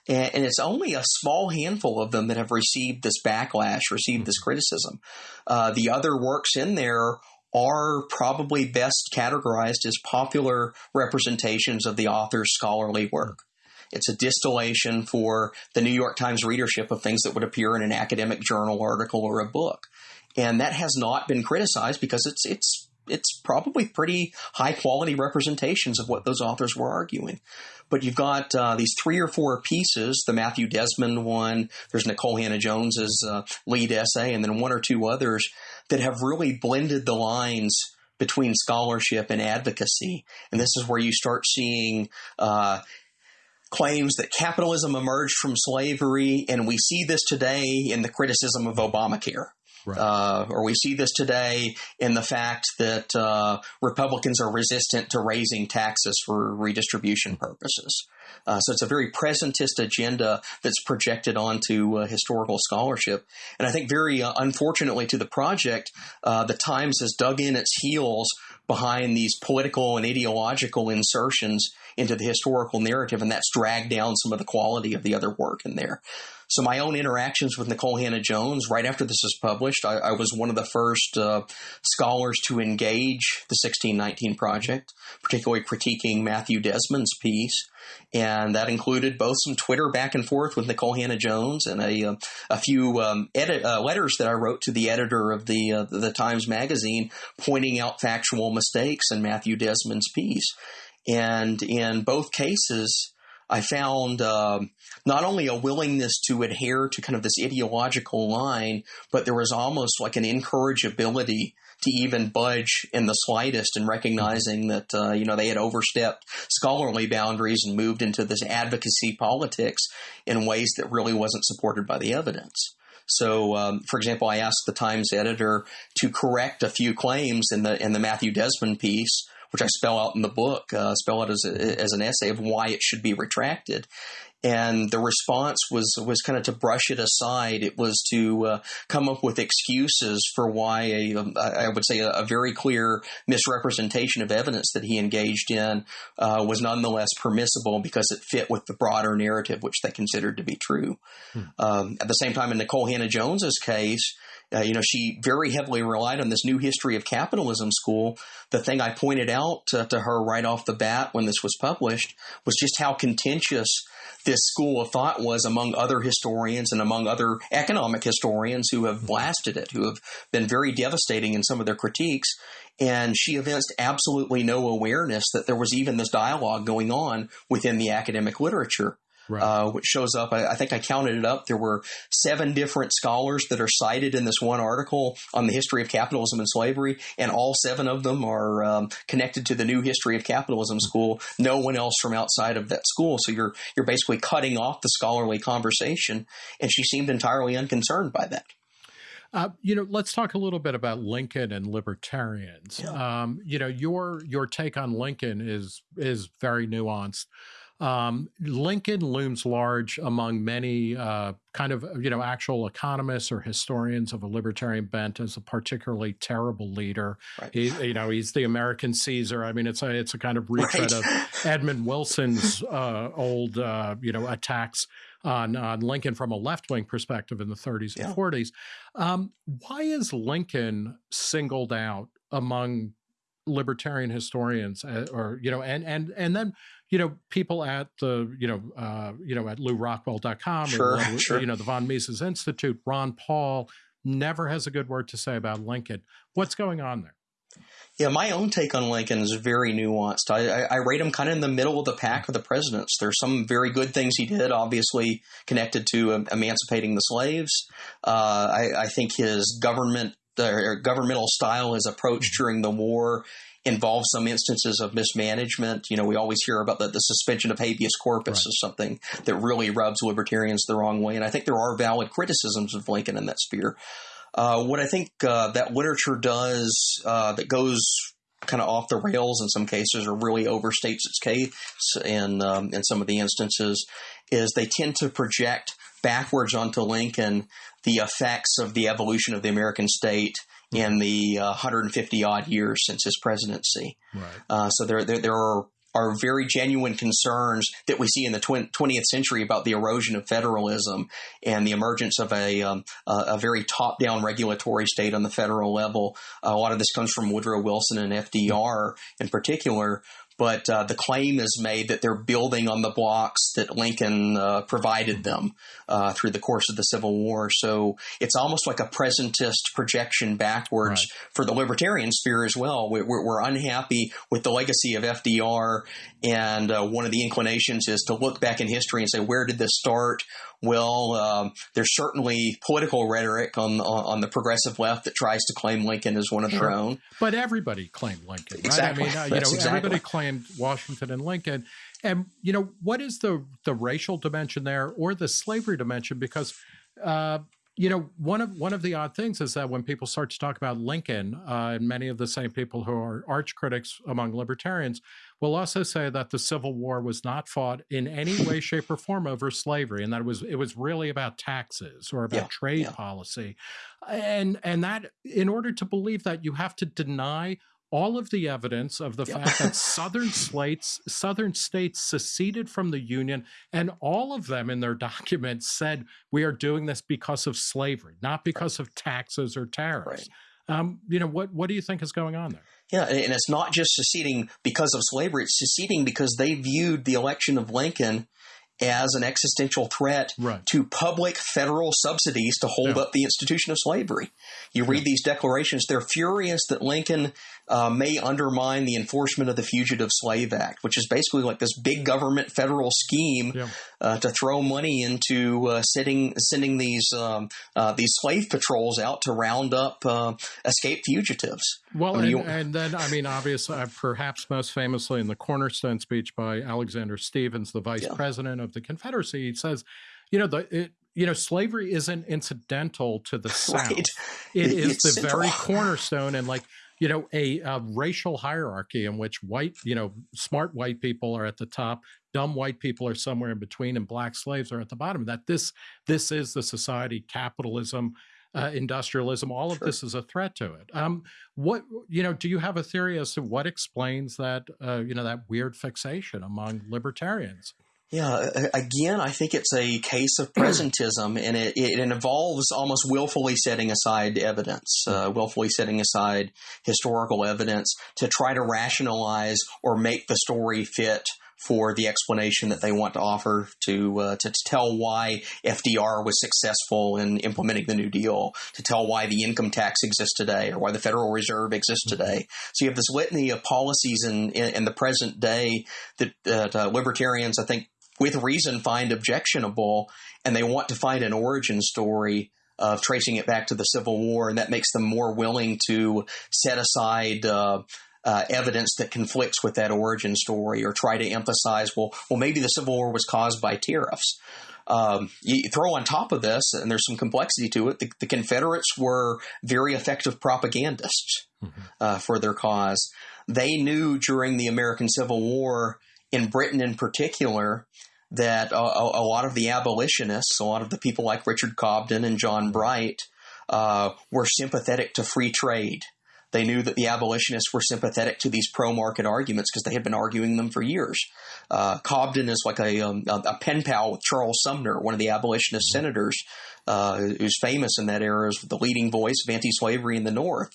And, and, it's only a small handful of them that have received this backlash, received this criticism. Uh, the other works in there are probably best categorized as popular representations of the author's scholarly work. It's a distillation for the New York Times readership of things that would appear in an academic journal article or a book and that has not been criticized because it's it's it's probably pretty high quality representations of what those authors were arguing. But you've got uh, these three or four pieces, the Matthew Desmond one, there's Nikole Hannah-Jones's uh, lead essay, and then one or two others that have really blended the lines between scholarship and advocacy. And this is where you start seeing uh, claims that capitalism emerged from slavery, and we see this today in the criticism of Obamacare. Right. Uh, or we see this today in the fact that uh, Republicans are resistant to raising taxes for redistribution purposes. Uh, so it's a very presentist agenda that's projected onto uh, historical scholarship. And I think very uh, unfortunately to the project, uh, the Times has dug in its heels behind these political and ideological insertions into the historical narrative, and that's dragged down some of the quality of the other work in there. So my own interactions with Nikole Hannah-Jones, right after this was published, I, I was one of the first uh, scholars to engage the 1619 project, particularly critiquing Matthew Desmond's piece. And that included both some Twitter back and forth with Nikole Hannah-Jones and a, uh, a few um, edit, uh, letters that I wrote to the editor of the, uh, the Times Magazine pointing out factual mistakes in Matthew Desmond's piece. And in both cases, I found um, not only a willingness to adhere to kind of this ideological line, but there was almost like an incorrigibility to even budge in the slightest in recognizing that uh, you know they had overstepped scholarly boundaries and moved into this advocacy politics in ways that really wasn't supported by the evidence. So, um, for example, I asked the Times editor to correct a few claims in the in the Matthew Desmond piece which I spell out in the book, uh, spell out as, a, as an essay of why it should be retracted. And the response was was kind of to brush it aside. It was to uh, come up with excuses for why a, um, I would say a, a, very clear misrepresentation of evidence that he engaged in uh, was nonetheless permissible because it fit with the broader narrative which they considered to be true. Hmm. Um, at the same time, in Nikole Hannah-Jones's case, uh, you know, she very heavily relied on this new history of capitalism school. The thing I pointed out to, to her right off the bat when this was published was just how contentious this school of thought was among other historians and among other economic historians who have blasted it, who have been very devastating in some of their critiques. And she evinced absolutely no awareness that there was even this dialogue going on within the academic literature right. uh, which shows up. I, I, think I counted it up. There were seven different scholars that are cited in this one article on the history of capitalism and slavery, and all seven of them are um, connected to the new history of capitalism school. No one else from outside of that school. So you're you're basically cutting off the scholarly conversation, and she seemed entirely unconcerned by that. Uh, you know, let's talk a little bit about Lincoln and libertarians. Yeah. Um, you know, your your take on Lincoln is is very nuanced. Um, Lincoln looms large among many uh, kind of you know actual economists or historians of a libertarian bent as a particularly terrible leader. Right. He, you know, he's the American Caesar. I mean, it's a it's a kind of retread right. of (laughs) Edmund Wilson's uh, old uh, you know attacks on, on Lincoln from a left wing perspective in the 30s and 40s. Um, why is Lincoln singled out among libertarian historians uh, or you know and and and then you know, people at the, you know, uh, you know, at lewrockwell.com sure, or, sure. you know, the von Mises Institute, Ron Paul never has a good word to say about Lincoln. What's going on there? Yeah, my own take on Lincoln is very nuanced. I, I, I, rate him kind of in the middle of the pack of the presidents. There's some very good things he did, obviously connected to um, emancipating the slaves. Uh, I, I, think his government or governmental style his approach mm-hmm. during the war involved some instances of mismanagement. You know, we always hear about the, the suspension of habeas corpus right. as something that really rubs libertarians the wrong way. And I think there are valid criticisms of Lincoln in that sphere. Uh, what I think uh, that literature does uh, that goes kind of off the rails in some cases or really overstates its case in um, in some of the instances is they tend to project backwards onto Lincoln the effects of the evolution of the American state in the uh, 150 odd years since his presidency. Right. Uh, so there, there, there are are very genuine concerns that we see in the 20th century about the erosion of federalism and the emergence of a, um, a, a very top down regulatory state on the federal level. a lot of this comes from Woodrow Wilson and FDR in particular but uh, the claim is made that they're building on the blocks that Lincoln uh, provided them uh, through the course of the Civil War. So it's almost like a presentist projection backwards right. for the libertarian sphere as well. We're, we're, unhappy with the legacy of FDR, and uh, one of the inclinations is to look back in history and say, where did this start? Well, um, there's certainly political rhetoric on, on the progressive left that tries to claim Lincoln as one of sure. their own. But everybody claimed Lincoln, right? Exactly. I mean, uh, you know, exactly. everybody claimed Washington and Lincoln. And you know, what is the the racial dimension there, or the slavery dimension? Because uh, you know, one of one of the odd things is that when people start to talk about Lincoln, uh, and many of the same people who are arch critics among libertarians will also say that the Civil War was not fought in any way, shape, or form over slavery, and that it was it was really about taxes or about yeah, trade yeah. policy, and and that in order to believe that, you have to deny all of the evidence of the fact that (laughs) southern states southern states seceded from the union and all of them in their (laughs) documents said we are doing this because of slavery not because right. of taxes or tariffs right. um, you know what what do you think is going on there yeah, and it's not just seceding because of slavery, it's seceding because they viewed the election of Lincoln as an existential threat right. to public federal subsidies to hold yeah. up the institution of slavery. You read yeah. these declarations, they're furious that Lincoln uh, may undermine the enforcement of the Fugitive Slave Act, which is basically like this big government federal scheme yeah. uh, to throw money into uh, sending sending these um, uh, these slave patrols out to round up uh, escaped fugitives. Well, I mean, and, you, and, then I mean, obviously, uh, perhaps most famously in the Cornerstone speech by Alexander Stephens, the vice yeah. president of the Confederacy, he says, "You know, the it, you know, slavery isn't incidental to the (laughs) South. Right. It, it is the central. very cornerstone and like you know, a, a, racial hierarchy in which white, you know, smart white people are at the top, dumb white people are somewhere in between, and black slaves are at the bottom. That this this is the society, capitalism, uh, industrialism. All of sure. this is a threat to it. Um, what you know? Do you have a theory as to what explains that? Uh, you know, that weird fixation among libertarians. Yeah, again, I think it's a case of presentism, (clears throat) and it, it involves almost willfully setting aside evidence, uh, willfully setting aside historical evidence to try to rationalize or make the story fit for the explanation that they want to offer to, uh, to, to tell why FDR was successful in implementing the New Deal, to tell why the income tax exists today, or why the Federal Reserve exists mm-hmm. today. So you have this litany of policies in, in, in the present day that, that uh, libertarians, I think, with reason find objectionable and they want to find an origin story of tracing it back to the Civil War, and that makes them more willing to set aside uh, uh, evidence that conflicts with that origin story, or try to emphasize, well, well, maybe the Civil War was caused by tariffs. Um, you throw on top of this, and there's some complexity to it. The, the Confederates were very effective propagandists mm-hmm. uh, for their cause. They knew during the American Civil War in Britain in particular that a, a, lot of the abolitionists, a lot of the people like Richard Cobden and John Bright, uh, were sympathetic to free trade. They knew that the abolitionists were sympathetic to these pro market arguments because they had been arguing them for years. Uh, Cobden is like a, um, a, pen pal with Charles Sumner, one of the abolitionist mm-hmm. senators, uh, who's famous in that era as the leading voice of anti slavery in the North.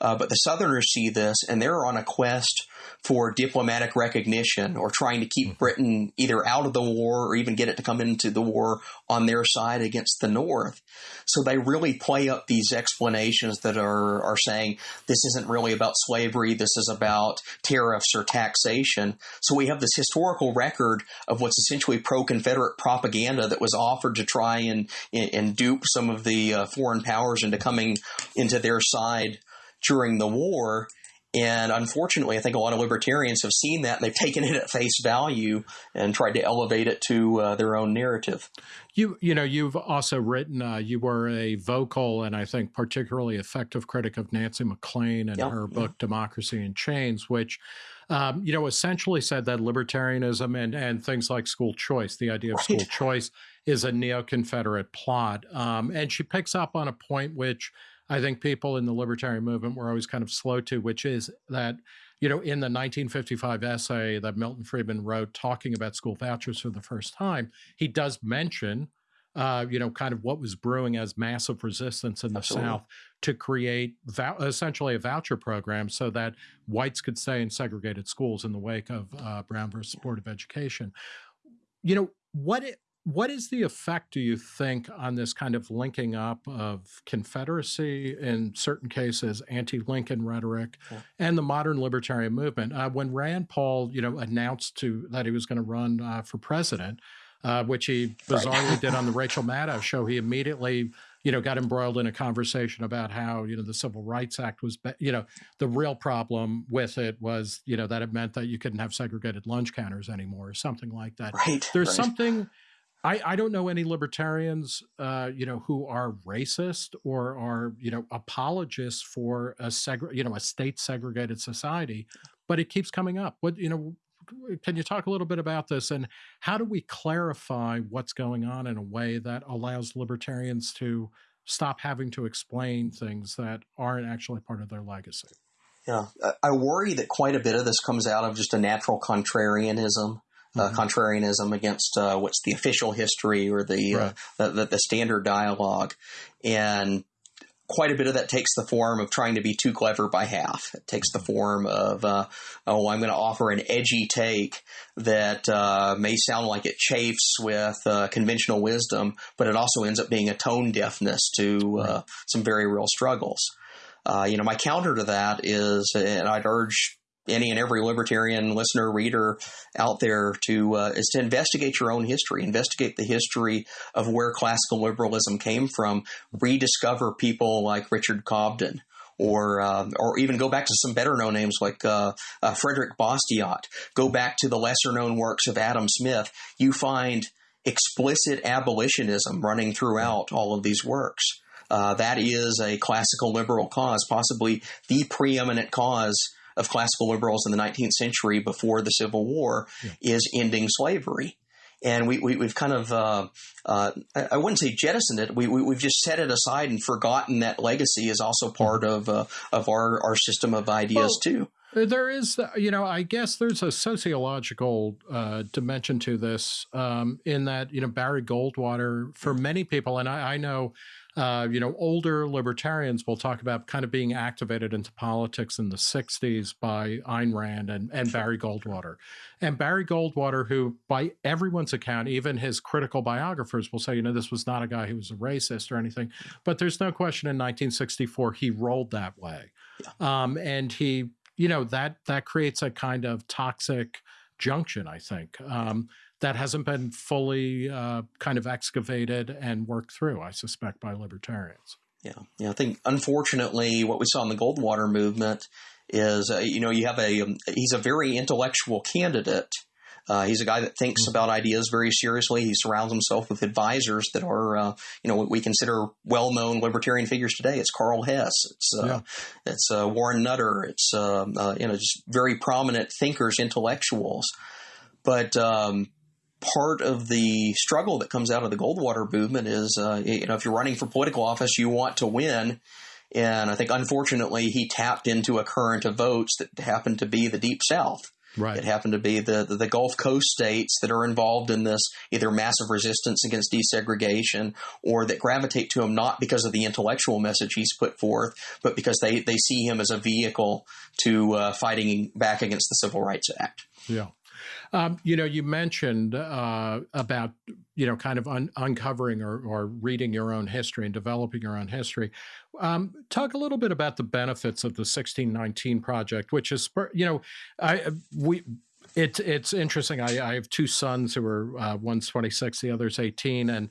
Uh, but the Southerners see this and they're on a quest for diplomatic recognition or trying to keep mm-hmm. Britain either out of the war or even get it to come into the war on their side against the North. So they really play up these explanations that are, are saying this isn't really about slavery, this is about tariffs or taxation. So we have this historical record of what's essentially pro Confederate propaganda that was offered to try and, and dupe some of the uh, foreign powers into coming into their side during the war. And unfortunately, I think a lot of libertarians have seen that and they've (laughs) taken it at face value and tried to elevate it to uh, their own narrative. You, you know, you've also written. Uh, you were a vocal and I think particularly effective critic of Nancy MacLean and her book "Democracy in Chains," which, um, you know, essentially said that libertarianism and and things like school choice, the idea of right. school choice, is a neo-Confederate plot. Um, and she picks up on a point which I think people in the libertarian movement were always kind of slow to, which is that, you know, in the 1955 essay that Milton Friedman wrote talking about school vouchers for the first time, he does mention, uh, you know, kind of what was brewing as massive resistance in the Absolutely. South to create essentially a voucher program so that whites could stay in segregated schools in the wake of uh, Brown versus Board of Education. You know, what it, what is the effect, do you think, on this kind of linking up of Confederacy, in certain cases, anti-Lincoln rhetoric, yeah. and the modern libertarian movement? Uh, when Rand Paul, you know, announced to that he was going to run uh, for president, uh, which he bizarrely right. did on the (laughs) Rachel Maddow show, he immediately, you know, got embroiled in a conversation about how, you know, the Civil Rights Act was, you know, the real problem with it was, you know, that it meant that you couldn't have segregated lunch counters anymore or something like that. Right. There's right. something I, I don't know any libertarians, uh, you know, who are racist or are, you know, apologists for a seg- you know, a state segregated society, but it keeps coming up. What, you know, can you talk a little bit about this and how do we clarify what's going on in a way that allows libertarians to stop having to explain things that aren't actually part of their legacy? Yeah, I worry that quite a bit of this comes out of just a natural contrarianism mm-hmm. contrarianism against uh, what's the official history or the, uh, right. uh, the, the standard dialogue, and quite a bit of that takes the form of trying to be too clever by half. It takes the form of, uh, oh, I'm going to offer an edgy take that uh, may sound like it chafes with uh, conventional wisdom, but it also ends up being a tone deafness to uh, some very real struggles. Uh, you know, my counter to that is, and I'd urge any and every libertarian listener reader out there to uh, is to investigate your own history investigate the history of where classical liberalism came from rediscover people like richard cobden or uh, or even go back to some better known names like uh, uh, Frederick Bastiat. Go back to the lesser known works of Adam Smith. You find explicit abolitionism running throughout all of these works. Uh, that is a classical liberal cause, possibly the preeminent cause of classical liberals in the 19th century before the Civil War yeah. is ending slavery. And we, we, have kind of, uh, uh, I wouldn't say jettisoned it. We, we, have just set it aside and forgotten that legacy is also part of, uh, of our, our system of ideas, well, too. There is, you know, I guess there's a sociological uh, dimension to this um, in that, you know, Barry Goldwater, for many people, and I, I know uh, you know, older libertarians will talk about kind of being activated into politics in the 60s by Ayn Rand and, and Barry Goldwater. And Barry Goldwater, who by everyone's account, even his critical biographers will say, you know, this was not a guy who was a racist or anything. But there's no question in 1964 he rolled that way. Yeah. Um, and he, you know, that that creates a kind of toxic junction, I think. Um, that hasn't been fully uh, kind of excavated and worked through, I suspect, by libertarians. Yeah, yeah. I think unfortunately, what we saw in the Goldwater movement is, uh, you know, you have a um, he's a very intellectual candidate. Uh, he's a guy that thinks mm-hmm. about ideas very seriously. He surrounds himself with advisors that are, uh, you know, what we consider well-known libertarian figures today. It's Karl Hess. It's uh, yeah. it's uh, Warren Nutter. It's um, uh, you know just very prominent thinkers, intellectuals. But um, part of the struggle that comes out of the Goldwater movement is, uh, you know, if you're running for political office, you want to win. And I think, unfortunately, he tapped into a current of votes that happened to be the Deep South. Right. It happened to be the, the, the Gulf Coast states that are involved in this either massive resistance against desegregation or that gravitate to him not because of the intellectual message he's put forth, but because they, they see him as a vehicle to uh, fighting back against the Civil Rights Act. Yeah. Um, you know, you mentioned uh, about you know kind of un- uncovering or, or, reading your own history and developing your own history. Um, talk a little bit about the benefits of the 1619 project, which is you know, I we It's it's interesting. I, I have two sons who are uh, one's 26, the other's 18, and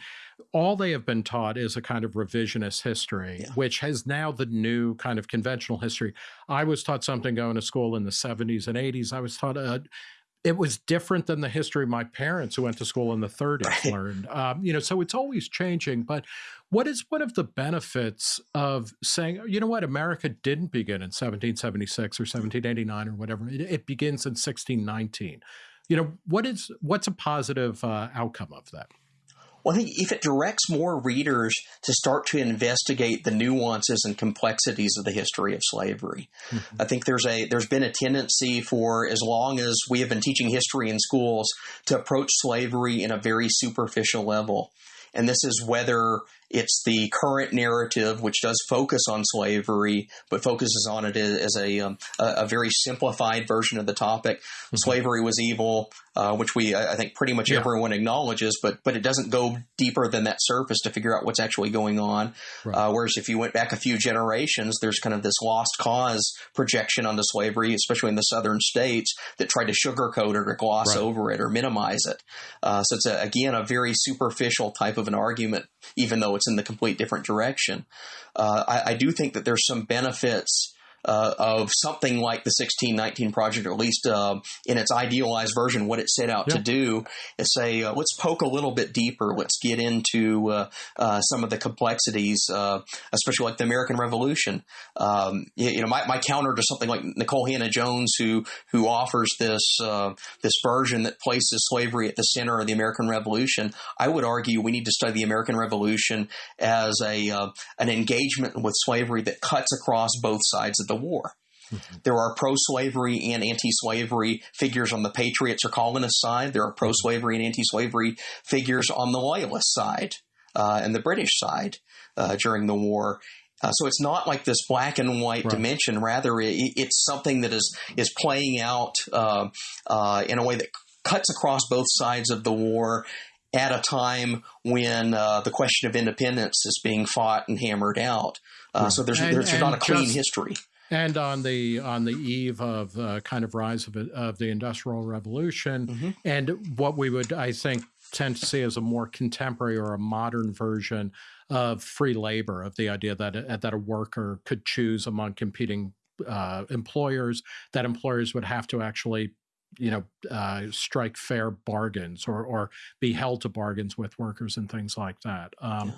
all they have been taught is a kind of revisionist history, yeah. which has now the new kind of conventional history. I was taught something going to school in the 70s and 80s. I was taught a it was different than the history my parents who went to school in the 30s right. learned um, you know so it's always changing but what is one of the benefits of saying you know what? America didn't begin in 1776 or 1789 or whatever. It, it begins in 1619 you know what is what's a positive uh, outcome of that well, I think if it directs more readers to start to investigate the nuances and complexities of the history of slavery, mm-hmm. I think there's a there's been a tendency for as long as we have been teaching history in schools to approach slavery in a very superficial level. And this is whether it's the current narrative, which does focus on slavery, but focuses on it as a, um, a, a, very simplified version of the topic. Mm-hmm. Slavery was evil, uh, which we, I think, pretty much yeah. everyone acknowledges, but but it doesn't go deeper than that surface to figure out what's actually going on. Right. Uh, whereas if you went back a few generations, there's kind of this lost cause projection onto slavery, especially in the southern states, that tried to sugarcoat it or gloss right. over it or minimize it. Uh, so it's a, again a very superficial type of an argument, even though it's in the complete different direction. Uh, I, I, do think that there's some benefits uh, of something like the 1619 project, or at least uh, in its idealized version, what it set out yeah. to do is say, uh, let's poke a little bit deeper. Let's get into uh, uh, some of the complexities, uh, especially like the American Revolution. Um, you, you, know, my, my, counter to something like Nikole Hannah-Jones, who who offers this this version that places slavery at the center of the American Revolution, I would argue we need to study the American Revolution as a an engagement with slavery that cuts across both sides of the war. Mm-hmm. There are pro slavery and anti slavery figures on the Patriots or colonist side. There are pro slavery and anti slavery figures on the Loyalist side uh, and the British side uh, during the war. Uh, so it's not like this black and white right. dimension. Rather, it, it's something that is is playing out uh, uh, in a way that cuts across both sides of the war at a time when uh, the question of independence is being fought and hammered out. Uh, so there's, and, there's and not a clean just, history. And on the on the eve of uh, kind of rise of, of the industrial revolution, mm-hmm. and what we would I think tend to see as a more contemporary or a modern version of free labor, of the idea that a, that a worker could choose among competing uh, employers, that employers would have to actually you know, uh, strike fair bargains or or be held to bargains with workers and things like that. Um, yeah.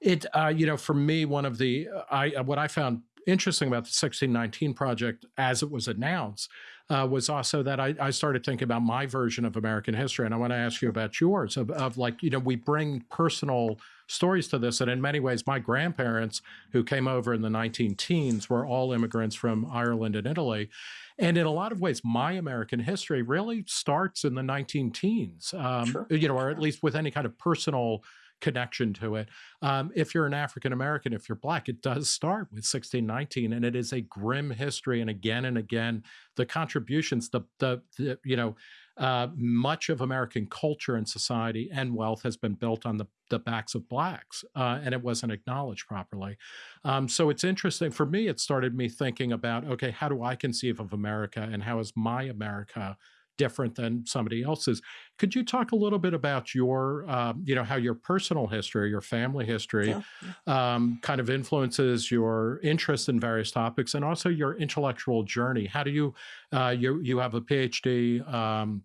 It, uh, you know, for me, one of the I what I found interesting about the 1619 project as it was announced uh, was also that I, I, started thinking about my version of American history. And I want to ask you about yours of, of, like, you know, we bring personal stories to this. And in many ways, my grandparents who came over in the 19 teens were all immigrants from Ireland and Italy. And in a lot of ways, my American history really starts in the 19 teens, um, sure. you know, or at least with any kind of personal connection to it. Um, if you're an African American, if you're black, it does start with 1619, and it is a grim history. And again and again, the contributions, the the, the you know, uh, much of American culture and society and wealth has been built on the, the backs of blacks, uh, and it wasn't acknowledged properly. Um, so it's interesting for me. It started me thinking about okay, how do I conceive of America, and how is my America different than somebody else's. Could you talk a little bit about your, um, you know, how your personal history, your family history, yeah. Um, kind of influences your interest in various topics, and also your intellectual journey? How do you, uh, you, you have a PhD. Um,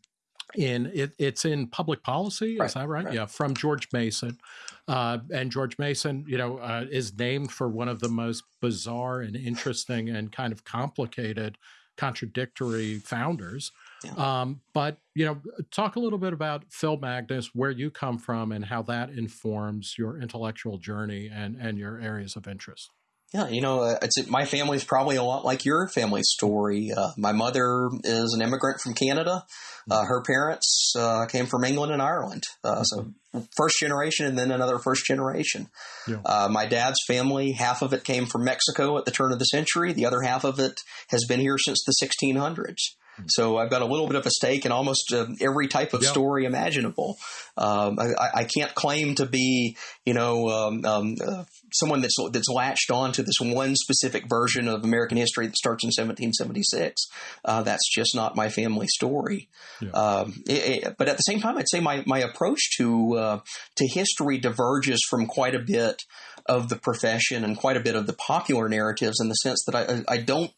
in it, it's in public policy, right, is that right? right? Yeah, from George Mason, uh, and George Mason, you know, uh, is named for one of the most bizarre and interesting and kind of complicated, contradictory founders yeah. Um, but you know, talk a little bit about Phil Magness, where you come from, and how that informs your intellectual journey and and your areas of interest. Yeah, you know, uh, it's my family's probably a lot like your family story. Uh, my mother is an immigrant from Canada. Uh, mm-hmm. her parents uh, came from England and Ireland, uh, so mm-hmm. first generation, and then another first generation. Yeah. Uh, my dad's family, half of it came from Mexico at the turn of the century. The other half of it has been here since the 1600s. So I've got a little bit of a stake in almost uh, every type of yep. story imaginable. Um, I, I, can't claim to be, you know, um, um, uh, someone that's that's latched on to this one specific version of American history that starts in 1776. Uh, that's just not my family story. Yeah. Um, it, it, but at the same time, I'd say my my approach to uh, to history diverges from quite a bit of the profession and quite a bit of the popular narratives in the sense that I, I don't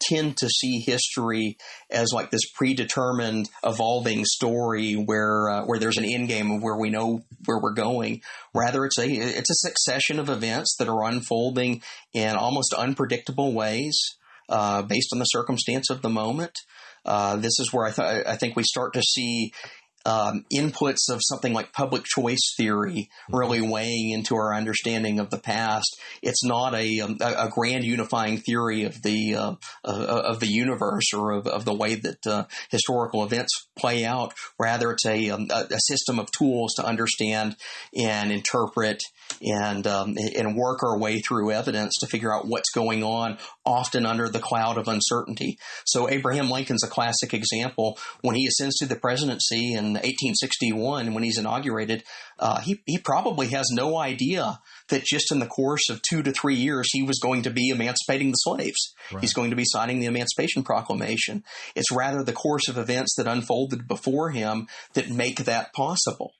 tend to see history as like this predetermined evolving story where uh, where there's an end game of where we know where we're going. Rather it's a it's a succession of events that are unfolding in almost unpredictable ways uh, based on the circumstance of the moment. Uh, this is where I, th- I think we start to see um, inputs of something like public choice theory mm-hmm. really weighing into our understanding of the past. It's not a, um, a, a grand unifying theory of the uh, uh, of the universe or of, of the way that uh, historical events play out. Rather, it's a, um, a system of tools to understand and interpret and um, and work our way through evidence to figure out what's going on, often under the cloud of uncertainty. So Abraham Lincoln's a classic example. When he ascends to the presidency in 1861, when he's inaugurated, uh, he he probably has no idea that just in the course of two to three years he was going to be emancipating the slaves. Right. He's going to be signing the Emancipation Proclamation. It's rather the course of events that unfolded before him that make that possible.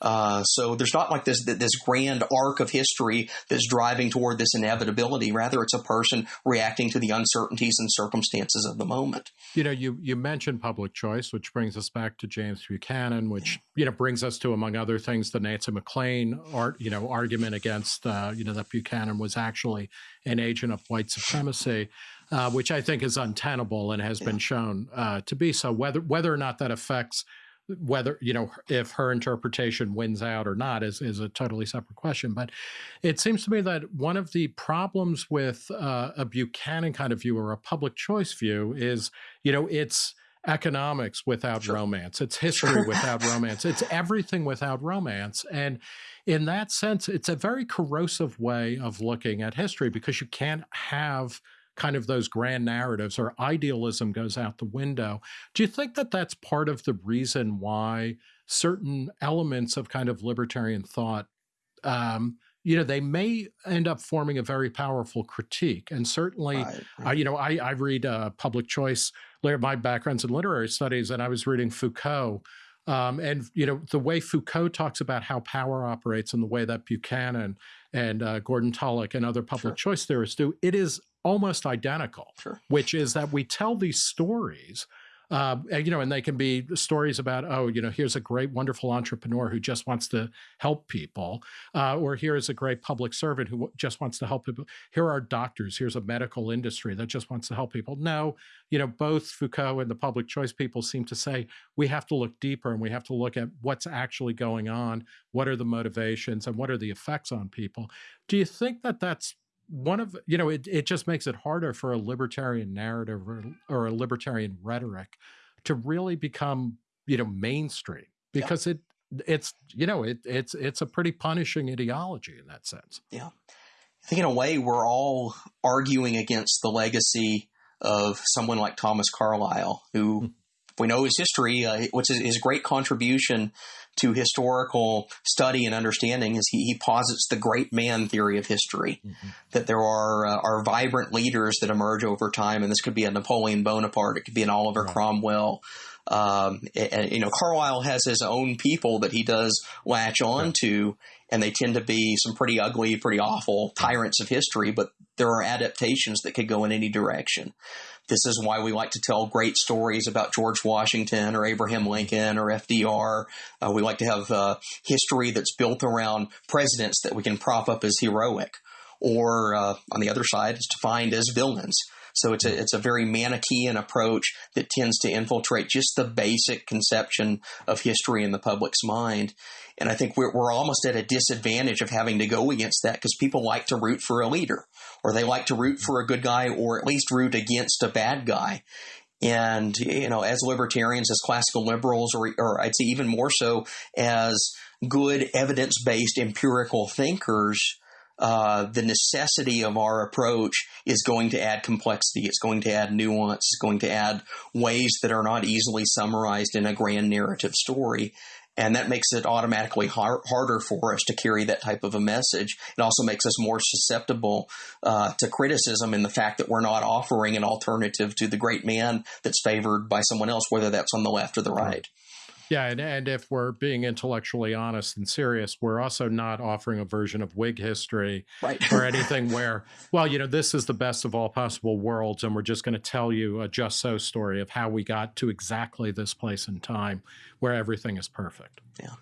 Uh, so there's not like this this grand arc of history that's driving toward this inevitability. Rather, it's a person reacting to the uncertainties and circumstances of the moment. You know, you you mentioned public choice, which brings us back to James Buchanan, which you know brings us to, among other things, the Nancy MacLean art you know argument against uh, you know that Buchanan was actually an agent of white supremacy. Uh, which I think is untenable and has yeah. been shown uh, to be so. Whether whether or not that affects whether you know if her interpretation wins out or not is is a totally separate question. But it seems to me that one of the problems with uh, a buchanan kind of view or a public choice view is you know it's economics without sure. romance. It's history (laughs) without romance. It's everything without romance. And in that sense it's a very corrosive way of looking at history because you can't have kind of those grand narratives or idealism goes out the window. Do you think that that's part of the reason why certain elements of kind of libertarian thought, um, you know, they may end up forming a very powerful critique. And certainly, right. Uh, you know, I, I read uh, public choice, my background's in literary studies, and I was reading Foucault. Um, and you know the way Foucault talks about how power operates, and the way that Buchanan and uh, Gordon Tullock and other public sure. choice theorists do, it is almost identical, sure. which is that we tell these stories. Uh, and, you know, and they can be stories about, oh, you know, here's a great, wonderful entrepreneur who just wants to help people, uh, or here is a great public servant who just wants to help people. Here are doctors. Here's a medical industry that just wants to help people. No, you know, both Foucault and the public choice people seem to say we have to look deeper and we have to look at what's actually going on. What are the motivations and what are the effects on people? Do you think that that's one of you know it, it just makes it harder for a libertarian narrative or, or a libertarian rhetoric to really become you know mainstream because yeah. it it's you know it it's it's a pretty punishing ideology in that sense. Yeah. I think in a way we're all arguing against the legacy of someone like thomas carlyle who hmm we know his history, uh, which is his great contribution to historical study and understanding, is he, he posits the great man theory of history. Mm-hmm. That there are uh, are vibrant leaders that emerge over time, and this could be a Napoleon Bonaparte, it could be an Oliver right. Cromwell. Um, and, you know, Carlyle has his own people that he does latch on to, and they tend to be some pretty ugly, pretty awful tyrants of history, but there are adaptations that could go in any direction. This is why we like to tell great stories about George Washington or Abraham Lincoln or FDR. Uh, we like to have uh, history that's built around presidents that we can prop up as heroic, or uh, on the other side, is defined as villains. So it's a it's a very Manichaean approach that tends to infiltrate just the basic conception of history in the public's mind. And I think we're, we're almost at a disadvantage of having to go against that because people like to root for a leader or they like to root for a good guy or at least root against a bad guy. And, you know, as libertarians, as classical liberals, or, or I'd say even more so as good evidence based empirical thinkers, uh, the necessity of our approach is going to add complexity. It's going to add nuance. It's going to add ways that are not easily summarized in a grand narrative story. And that makes it automatically har- harder for us to carry that type of a message. It also makes us more susceptible uh, to criticism in the fact that we're not offering an alternative to the great man that's favored by someone else, whether that's on the left or the right. Yeah, and, and if we're being intellectually honest and serious, we're also not offering a version of Whig history right. or (laughs) anything where, well, you know, this is the best of all possible worlds, and we're just going to tell you a just so story of how we got to exactly this place in time where everything is perfect. Yeah.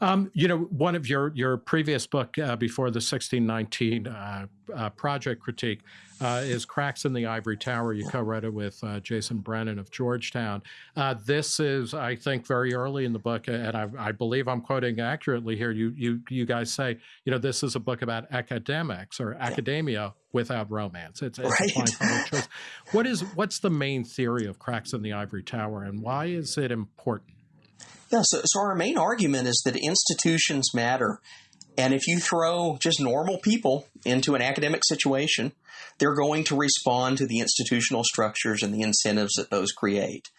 Um, you know, one of your your previous book uh, before the 1619 uh, uh, project critique uh, is "Cracks in the Ivory Tower." You co-wrote it with uh, Jason Brennan of Georgetown. Uh, this is, I think, very early in the book, and I, I, believe I'm quoting accurately here. You you you guys say, you know, this is a book about academics or academia without romance. It's, it's right. a fine (laughs) choice. What is what's the main theory of "Cracks in the Ivory Tower," and why is it important? Yeah, so, so our main argument is that institutions matter. And if you throw just normal people into an academic situation, they're going to respond to the institutional structures and the incentives that those create.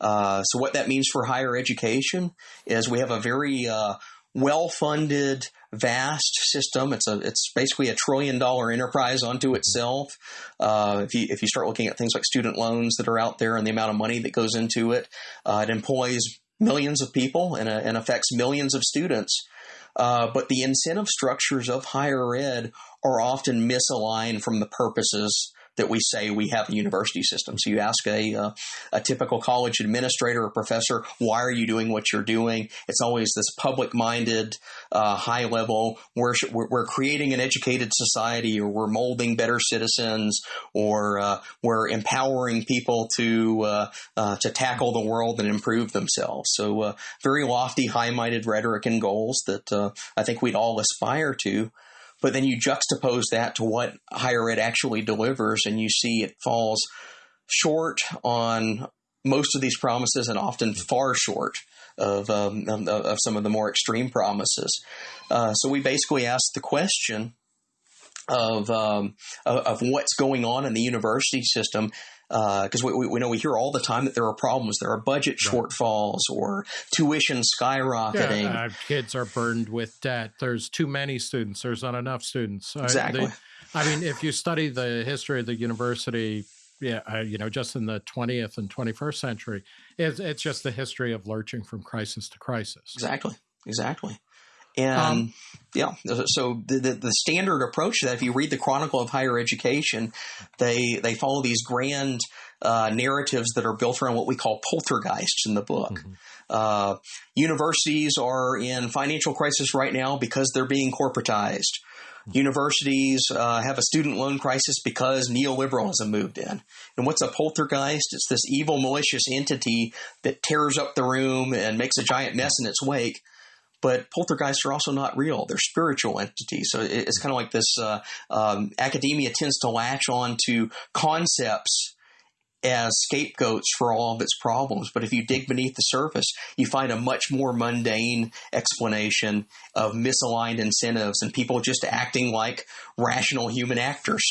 Uh, so, what that means for higher education is we have a very uh, well funded, vast system. It's a it's basically a trillion dollar enterprise unto itself. Uh, if you if you start looking at things like student loans that are out there and the amount of money that goes into it, uh, it employs millions of people and, uh, and affects millions of students. Uh, but the incentive structures of higher ed are often misaligned from the purposes that we say we have a university system. So you ask a, uh, a typical college administrator or professor, why are you doing what you're doing? It's always this public minded, uh, high level, we're, we're creating an educated society or we're molding better citizens or uh, we're empowering people to, uh, uh, to tackle the world and improve themselves. So very lofty, high minded rhetoric and goals that I think we'd all aspire to. But then you juxtapose that to what higher ed actually delivers, and you see it falls short on most of these promises and often far short of, um, of, of some of the more extreme promises. Uh, so we basically ask the question of, um, of, of what's going on in the university system because uh, we, we, know we hear all the time that there are problems. There are budget right. shortfalls or tuition skyrocketing. Yeah, uh, kids are burdened with debt. There's too many students. There's not enough students. Exactly. Uh, I mean, if you study the history of the university, yeah, uh, you know, just in the 20th and 21st century, it's, it's just the history of lurching from crisis to crisis. Exactly. Exactly. And um, yeah, so the, the, the standard approach to that, if you read the Chronicle of Higher Education, they they follow these grand uh, narratives that are built around what we call poltergeists in the book. Mm-hmm. Uh, universities are in financial crisis right now because they're being corporatized. Mm-hmm. Universities uh, have a student loan crisis because neoliberalism moved in. And what's a poltergeist? It's this evil, malicious entity that tears up the room and makes a giant mess in its wake but poltergeists are also not real. They're spiritual entities. So it's kind of like this uh, um, academia tends to latch on to concepts as scapegoats for all of its problems. But if you dig beneath the surface, you find a much more mundane explanation of misaligned incentives and people just acting like rational human actors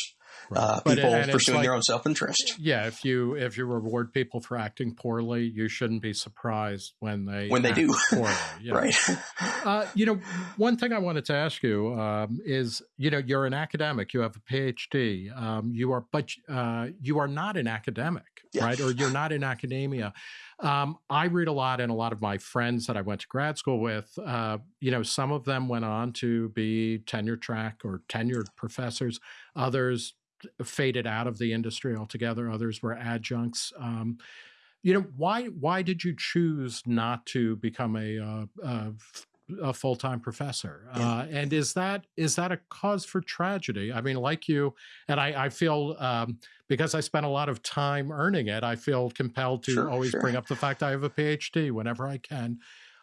uh, people but, pursuing like, their own self interest. Yeah, if you if you reward people for acting poorly, you shouldn't be surprised when they when they do poorly. (laughs) You know? right. Uh, you know, one thing I wanted to ask you um, is, you know, you're an academic, you have a PhD, um, you are, but uh, you are not an academic, yeah. right? Or you're not in academia. Um, I read a lot, and a lot of my friends that I went to grad school with, uh, you know, some of them went on to be tenure track or tenured professors. Others faded out of the industry altogether. Others were adjuncts. Um, you know why? Why did you choose not to become a uh, a, a full time professor? Uh, and is that is that a cause for tragedy? I mean, like you, and I, I feel um, because I spent a lot of time earning it, I feel compelled to sure, always sure. bring up the fact I have a PhD whenever I can.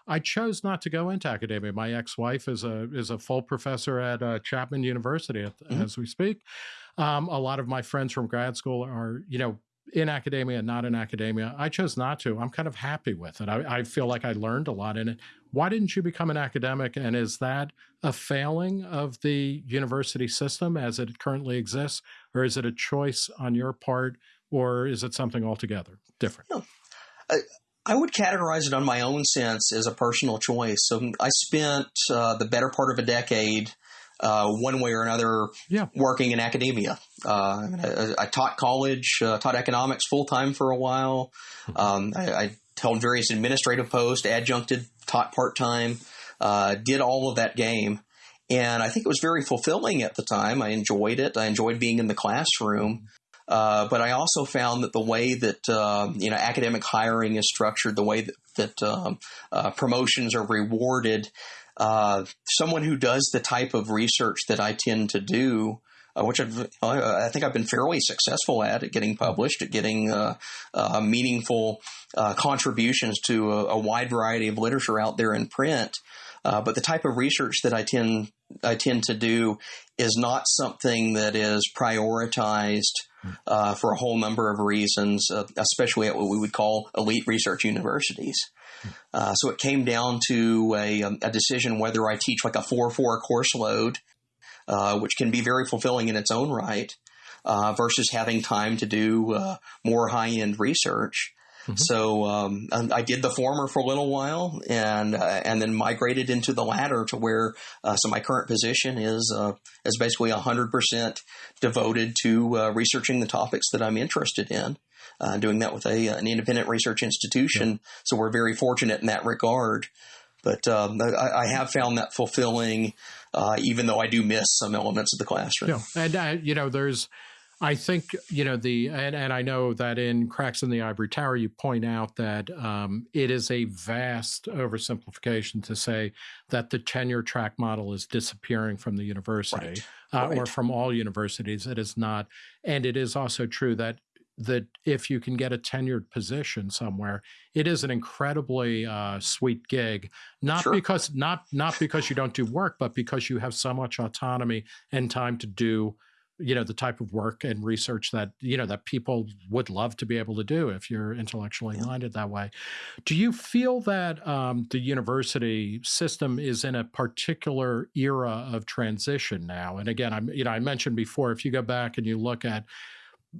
I chose not to go into academia. My ex-wife is a is a full professor at uh, Chapman University at, mm-hmm. as we speak. Um, a lot of my friends from grad school are, you know, in academia, not in academia. I chose not to. I'm kind of happy with it. I, I, feel like I learned a lot in it. Why didn't you become an academic? And is that a failing of the university system as it currently exists? Or is it a choice on your part? Or is it something altogether different? No. I, I would categorize it on my own sense as a personal choice. So I spent uh, the better part of a decade uh, one way or another yeah. working in academia. Uh, I, I, taught college, uh, taught economics full time for a while. Mm-hmm. Um, I, I, held various administrative posts, adjuncted, taught part time, uh, did all of that game. And I think it was very fulfilling at the time. I enjoyed it. I enjoyed being in the classroom. Uh, but I also found that the way that uh, you know academic hiring is structured, the way that, that um, uh, promotions are rewarded, uh, someone who does the type of research that I tend to do, uh, which I've, I think I've been fairly successful at, at getting published, at getting uh, uh meaningful uh, contributions to a, a, wide variety of literature out there in print. Uh, but the type of research that I tend I tend to do is not something that is prioritized uh, for a whole number of reasons, uh, especially at what we would call elite research universities. Uh, so it came down to a, um, a, decision whether I teach like a 4 4 course load, uh, which can be very fulfilling in its own right, uh, versus having time to do uh, more high end research. Mm-hmm. So um, I did the former for a little while, and uh, and then migrated into the latter to where uh, so my current position is uh, is basically hundred percent devoted to uh, researching the topics that I'm interested in. Uh, doing that with a an independent research institution, yeah. so we're very fortunate in that regard. But um, I, I, have found that fulfilling, uh, even though I do miss some elements of the classroom. Yeah, and you know, there's I think you know the and, and I know that in Cracks in the Ivory Tower you point out that um, it is a vast oversimplification to say that the tenure track model is disappearing from the university right. Uh, right. or from all universities. It is not, and it is also true that that if you can get a tenured position somewhere, it is an incredibly uh, sweet gig. Not sure. because not not because you don't do work, but because you have so much autonomy and time to do you know the type of work and research that you know that people would love to be able to do if you're intellectually minded that way do you feel that um, the university system is in a particular era of transition now and again i'm you know i mentioned before if you go back and you look at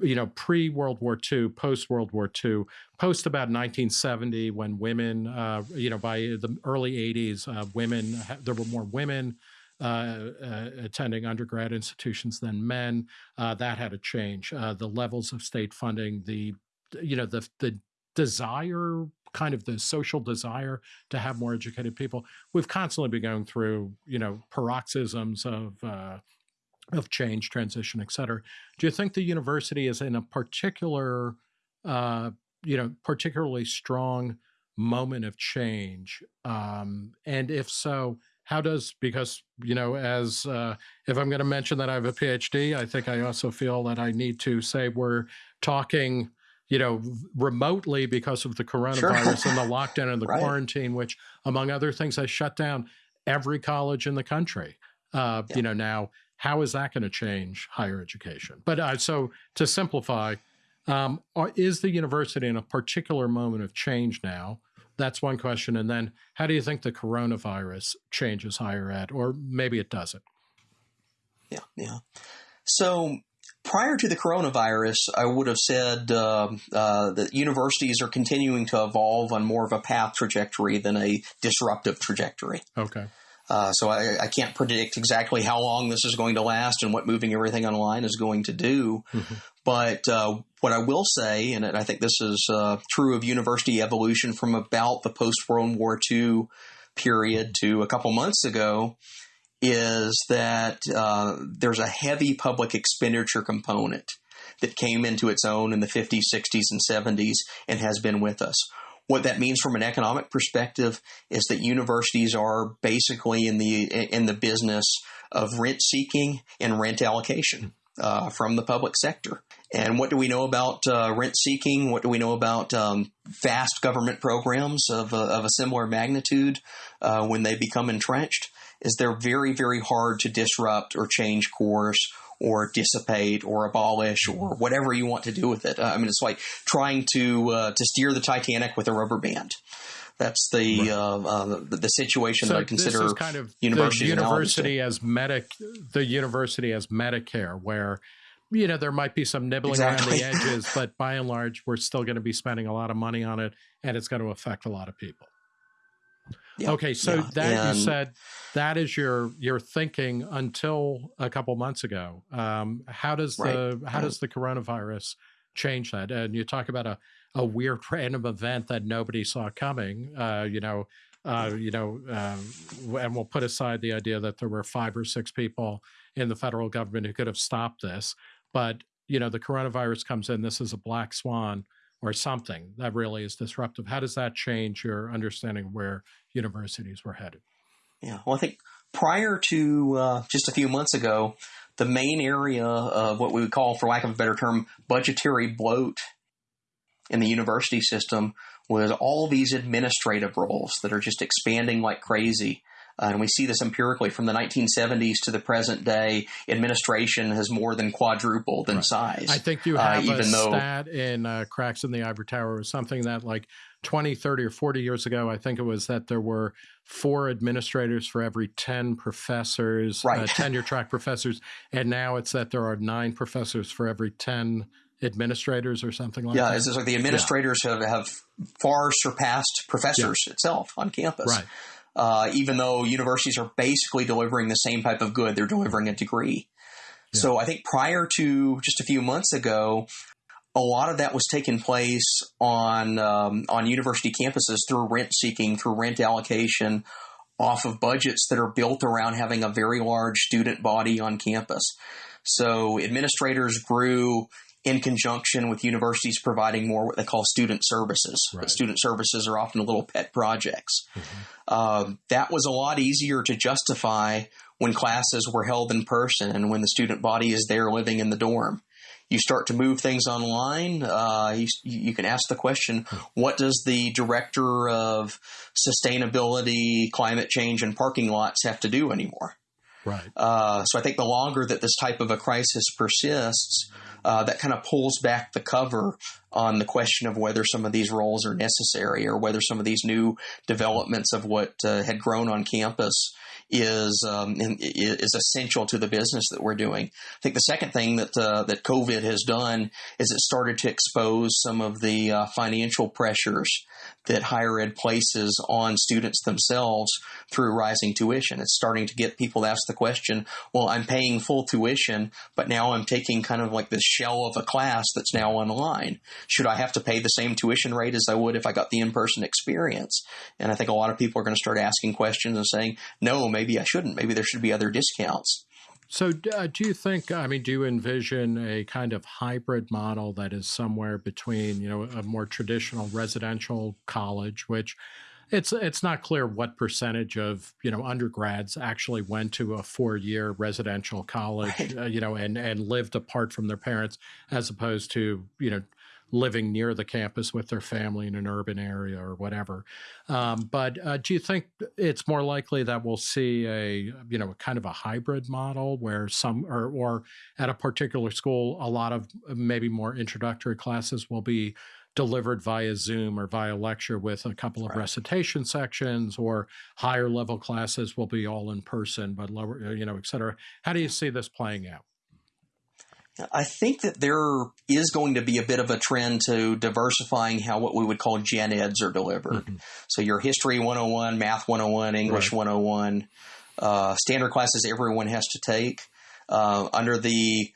you know pre world war ii post world war ii post about 1970 when women uh, you know by the early 80s uh, women there were more women uh, uh, attending undergrad institutions than men. Uh, that had to change. the levels of state funding, the you know the the desire kind of the social desire to have more educated people. We've constantly been going through, you know, paroxysms of uh, of change, transition, et cetera. Do you think the university is in a particular, uh, you know, particularly strong moment of change? Um, and if so, how does because you know as uh, if i'm going to mention that i have a phd i think i also feel that i need to say we're talking you know remotely because of the coronavirus sure. and the lockdown and (laughs) the right. quarantine which among other things has shut down every college in the country uh, yeah. you know now how is that going to change higher education but uh, so to simplify um, is the university in a particular moment of change now that's one question. And then how do you think the coronavirus changes higher ed, or maybe it doesn't? Yeah, yeah. So prior to the coronavirus, I would have said uh, uh, that universities are continuing to evolve on more of a path trajectory than a disruptive trajectory. Okay. Uh, so I, I, can't predict exactly how long this is going to last and what moving everything online is going to do. Mm-hmm. But uh, what I will say, and I think this is uh, true of university evolution from about the post World War II period to a couple months ago, is that uh, there's a heavy public expenditure component that came into its own in the 50s, 60s, and 70s and has been with us. What that means from an economic perspective is that universities are basically in the in the business of rent seeking and rent allocation uh, from the public sector. And what do we know about uh, rent seeking? What do we know about um, vast government programs of a, of a similar magnitude uh, when they become entrenched? Is they're very, very hard to disrupt or change course or dissipate or abolish or whatever you want to do with it. Uh, I mean, it's like trying to uh, to steer the Titanic with a rubber band. That's the right. uh, uh the, the, situation so that I consider kind of university, university as medic the university as Medicare, where you know there might be some nibbling exactly. around the edges, but by and large, we're still going to be spending a lot of money on it, and it's going to affect a lot of people. Okay, so yeah. that and, you said that is your your thinking until a couple months ago. Um, how does right, the how right. does the coronavirus change that? And you talk about a a weird (laughs) random event that nobody saw coming. Uh, you know, uh, you know, um, and we'll put aside the idea that there were five or six people in the federal government who could have stopped this. But you know, the coronavirus comes in. This is a black swan or something that really is disruptive. How does that change your understanding of where universities were headed? Yeah, well, I think prior to uh, just a few months ago, the main area of what we would call, for lack of a better term, budgetary bloat in the university system was all these administrative roles that are just expanding like crazy. Uh, and we see this empirically from the 1970s to the present day. Administration has more than quadrupled in right. size. I think you uh, have uh, even a though, stat in uh, Cracks in the Ivory Tower or something that like 20, 30, or 40 years ago, I think it was that there were four administrators for every 10 professors, uh, right. tenure track professors. And now it's that there are nine professors for every 10 administrators or something like yeah, that. Yeah, it's like the administrators yeah. have, have far surpassed professors yeah. itself on campus. Right uh, even though universities are basically delivering the same type of good, they're delivering a degree. Yeah. So I think prior to just a few months ago, a lot of that was taking place on um, on university campuses through rent seeking, through rent allocation, off of budgets that are built around having a very large student body on campus. So administrators grew in conjunction with universities providing more what they call student services. Right. Student services are often little pet projects. Mm-hmm. Um, that was a lot easier to justify when classes were held in person and when the student body is there living in the dorm. You start to move things online. Uh, you, you, can ask the question: hmm. What does the director of sustainability, climate change, and parking lots have to do anymore? Right. Uh, so I think the longer that this type of a crisis persists, uh, that kind of pulls back the cover on the question of whether some of these roles are necessary or whether some of these new developments of what uh, had grown on campus is um, is essential to the business that we're doing. I think the second thing that uh, that COVID has done is it started to expose some of the uh, financial pressures that higher ed places on students themselves through rising tuition. It's starting to get people to ask the question, well, I'm paying full tuition, but now I'm taking kind of like this shell of a class that's now online. Should I have to pay the same tuition rate as I would if I got the in-person experience? And I think a lot of people are going to start asking questions and saying, no, maybe I shouldn't. Maybe there should be other discounts. So, uh, do you think? I mean, do you envision a kind of hybrid model that is somewhere between, you know, a more traditional residential college, which it's it's not clear what percentage of you know undergrads actually went to a four year residential college, right. uh, you know, and and lived apart from their parents, as opposed to you know living near the campus with their family in an urban area or whatever. Um, but uh, do you think it's more likely that we'll see a you know a kind of a hybrid model where some or or at a particular school a lot of maybe more introductory classes will be delivered via Zoom or via lecture with a couple of right. recitation sections, or higher level classes will be all in person, but lower, you know, et cetera. How do you see this playing out? I think that there is going to be a bit of a trend to diversifying how what we would call gen eds are delivered. Mm-hmm. So your history 101, math 101, English right. 101, uh, standard classes everyone has to take. Uh, under the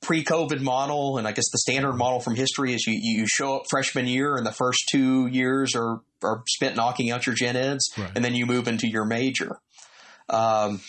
pre-COVID model, and I guess the standard model from history is you, you show up freshman year and the first two years are, are spent knocking out your gen eds, right. and then you move into your major. Um,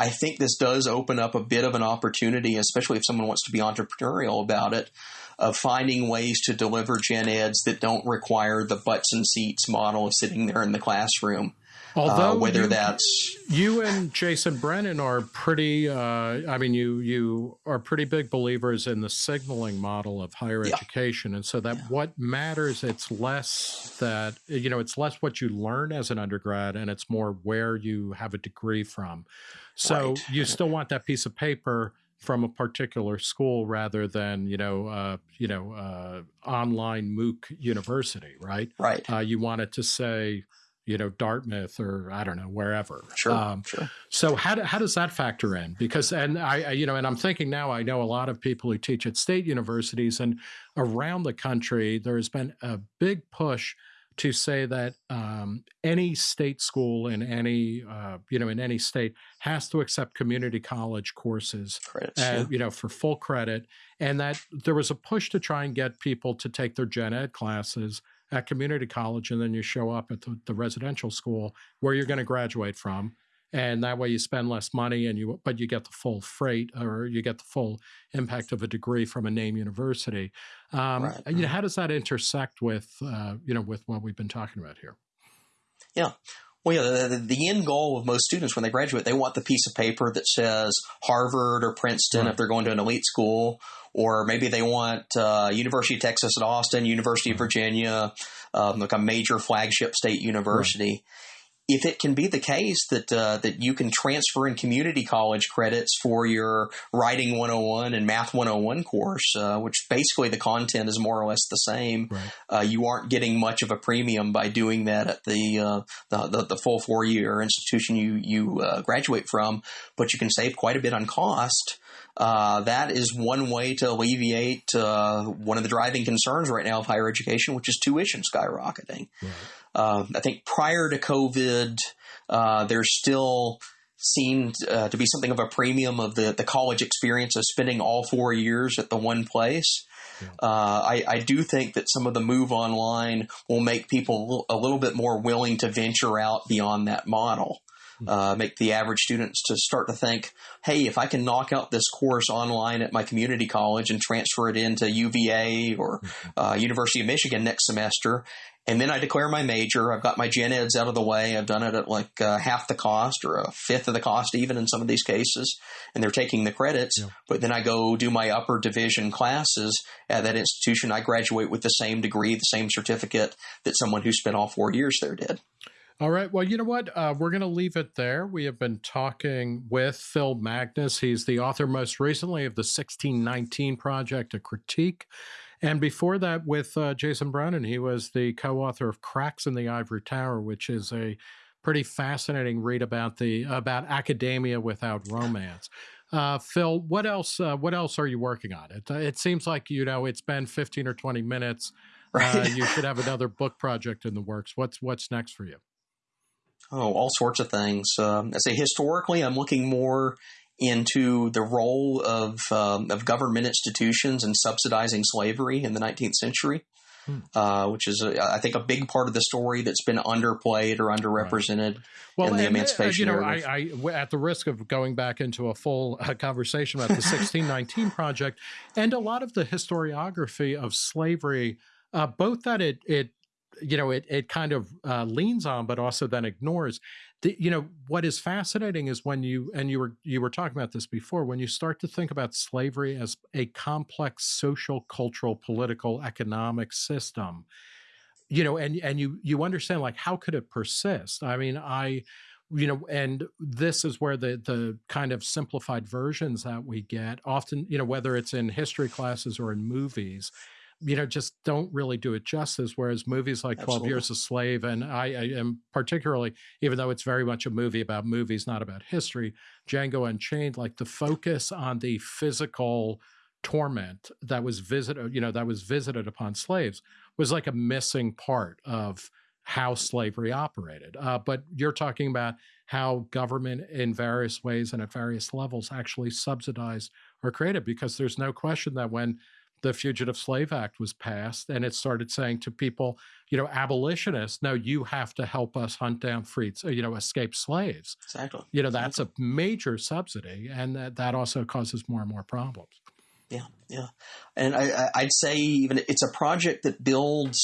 I think this does open up a bit of an opportunity, especially if someone wants to be entrepreneurial about it, of finding ways to deliver gen eds that don't require the butts and seats model of sitting there in the classroom. Uh, Although uh, whether you, that's you and Jason Brennan are pretty, uh, I mean, you you are pretty big believers in the signaling model of higher yeah. education, and so that yeah. what matters, it's less that you know, it's less what you learn as an undergrad, and it's more where you have a degree from. So right. you still want that piece of paper from a particular school rather than you know uh, you know uh, online MOOC university, right? Right. Uh, you want it to say you know Dartmouth or I don't know wherever. Sure. Um, sure. So how do, how does that factor in? Because and I you know and I'm thinking now I know a lot of people who teach at state universities and around the country there has been a big push to say that um, any state school in any uh, you know in any state has to accept community college courses, Credits, uh, yeah. you know, for full credit, and that there was a push to try and get people to take their gen ed classes at community college, and then you show up at the, the residential school where you're going to graduate from, and that way you spend less money and you but you get the full freight or you get the full impact of a degree from a name university um, right. you know how does that intersect with uh, you know with what we've been talking about here yeah well, yeah, the, the, end goal of most students when they graduate, they want the piece of paper that says Harvard or Princeton right. if they're going to an elite school, or maybe they want uh, University of Texas at Austin, University of Virginia, um, like a major flagship state university. Right if it can be the case that uh, that you can transfer in community college credits for your writing 101 and math 101 course, uh, which basically the content is more or less the same, right. uh, you aren't getting much of a premium by doing that at the uh, the, the, the, full four year institution you you uh, graduate from, but you can save quite a bit on cost. Uh, that is one way to alleviate one of the driving concerns right now of higher education, which is tuition skyrocketing. Right. Uh, I think prior to COVID, uh, there still seemed uh, to be something of a premium of the, the college experience of spending all four years at the one place. Yeah. Uh, I, I, do think that some of the move online will make people a little bit more willing to venture out beyond that model. Hmm. Uh, make the average students to start to think, hey, if I can knock out this course online at my community college and transfer it into UVA or hmm. uh, University of Michigan next semester, and then I declare my major. I've got my gen eds out of the way. I've done it at like uh, half the cost or a fifth of the cost, even in some of these cases. And they're taking the credits. Yeah. But then I go do my upper division classes at that institution. I graduate with the same degree, the same certificate that someone who spent all four years there did. All right. Well, you know what? Uh, we're going to leave it there. We have been talking with Phil Magness. He's the author most recently of the 1619 Project, a critique and before that, with uh, Jason Brennan, he was the co author of Cracks in the Ivory Tower, which is a pretty fascinating read about the about academia without romance. Uh, Phil, what else? Uh, what else are you working on? It, it seems like you know it's been fifteen or twenty minutes. (laughs) Uh, right. you should have another book project in the works. What's what's next for you? Oh, all sorts of things. Um, I say historically, I'm looking more into the role of um, of government institutions in subsidizing slavery in the 19th century, hmm. uh, which is a, I think a big part of the story that's been underplayed or underrepresented right. well, in the and, uh, emancipation. Uh, you know, I, I, at the risk of going back into a full uh, conversation about the 1619 (laughs) project and a lot of the historiography of slavery, uh, both that it it you know it it kind of uh, leans on but also then ignores. The, you know what is fascinating is when you and you were you were talking about this before when you start to think about slavery as a complex social cultural political economic system you know and and you you understand like how could it persist? I mean i you know and this is where the the kind of simplified versions that we get often you know whether it's in history classes or in movies you know, just don't really do it justice. Whereas movies like Absolutely. 12 Years a Slave, and I, I, am particularly, even though it's very much a movie about movies, not about history, Django Unchained, like the focus on the physical torment that was visited, you know, that was visited upon slaves was like a missing part of how slavery operated. Uh, but you're talking about how government in various ways and at various levels actually subsidized or created, because there's no question that when the Fugitive Slave Act was passed, and it started saying to people, you know, abolitionists, no, you have to help us hunt down freed, you know, escaped slaves. Exactly. You know, that's exactly. a major subsidy, and that, that also causes more and more problems. Yeah, yeah, and I, I'd say even it's a project that builds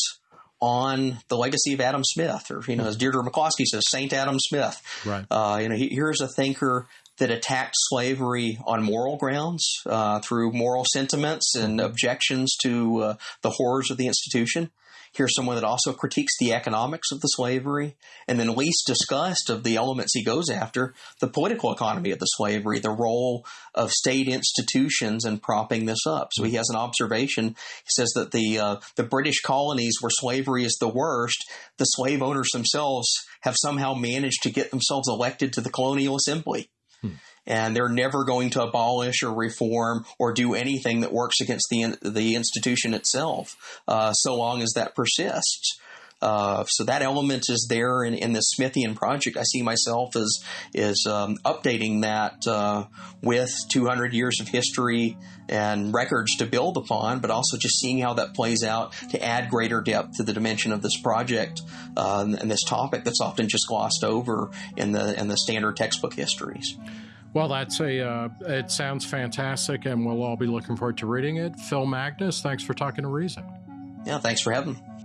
on the legacy of Adam Smith, or you know, as Deirdre McCloskey says, Saint Adam Smith. Right. Uh, you know, he, here's a thinker that attacked slavery on moral grounds uh, through moral sentiments and objections to uh, the horrors of the institution. Here's someone that also critiques the economics of the slavery, and then least discussed of the elements he goes after, the political economy of the slavery, the role of state institutions in propping this up. So he has an observation. He says that the uh, the British colonies where slavery is the worst, the slave owners themselves have somehow managed to get themselves elected to the colonial assembly. Hmm and they're never going to abolish or reform or do anything that works against the the institution itself, uh, so long as that persists. Uh, so that element is there in, in the Smithian project. I see myself as is um, updating that uh, with 200 years of history and records to build upon, but also just seeing how that plays out to add greater depth to the dimension of this project uh, and this topic that's often just glossed over in the in the standard textbook histories. Well, that's a. Uh, it sounds fantastic, and we'll all be looking forward to reading it. Phil Magness, thanks for talking to Reason. Yeah, thanks for having me.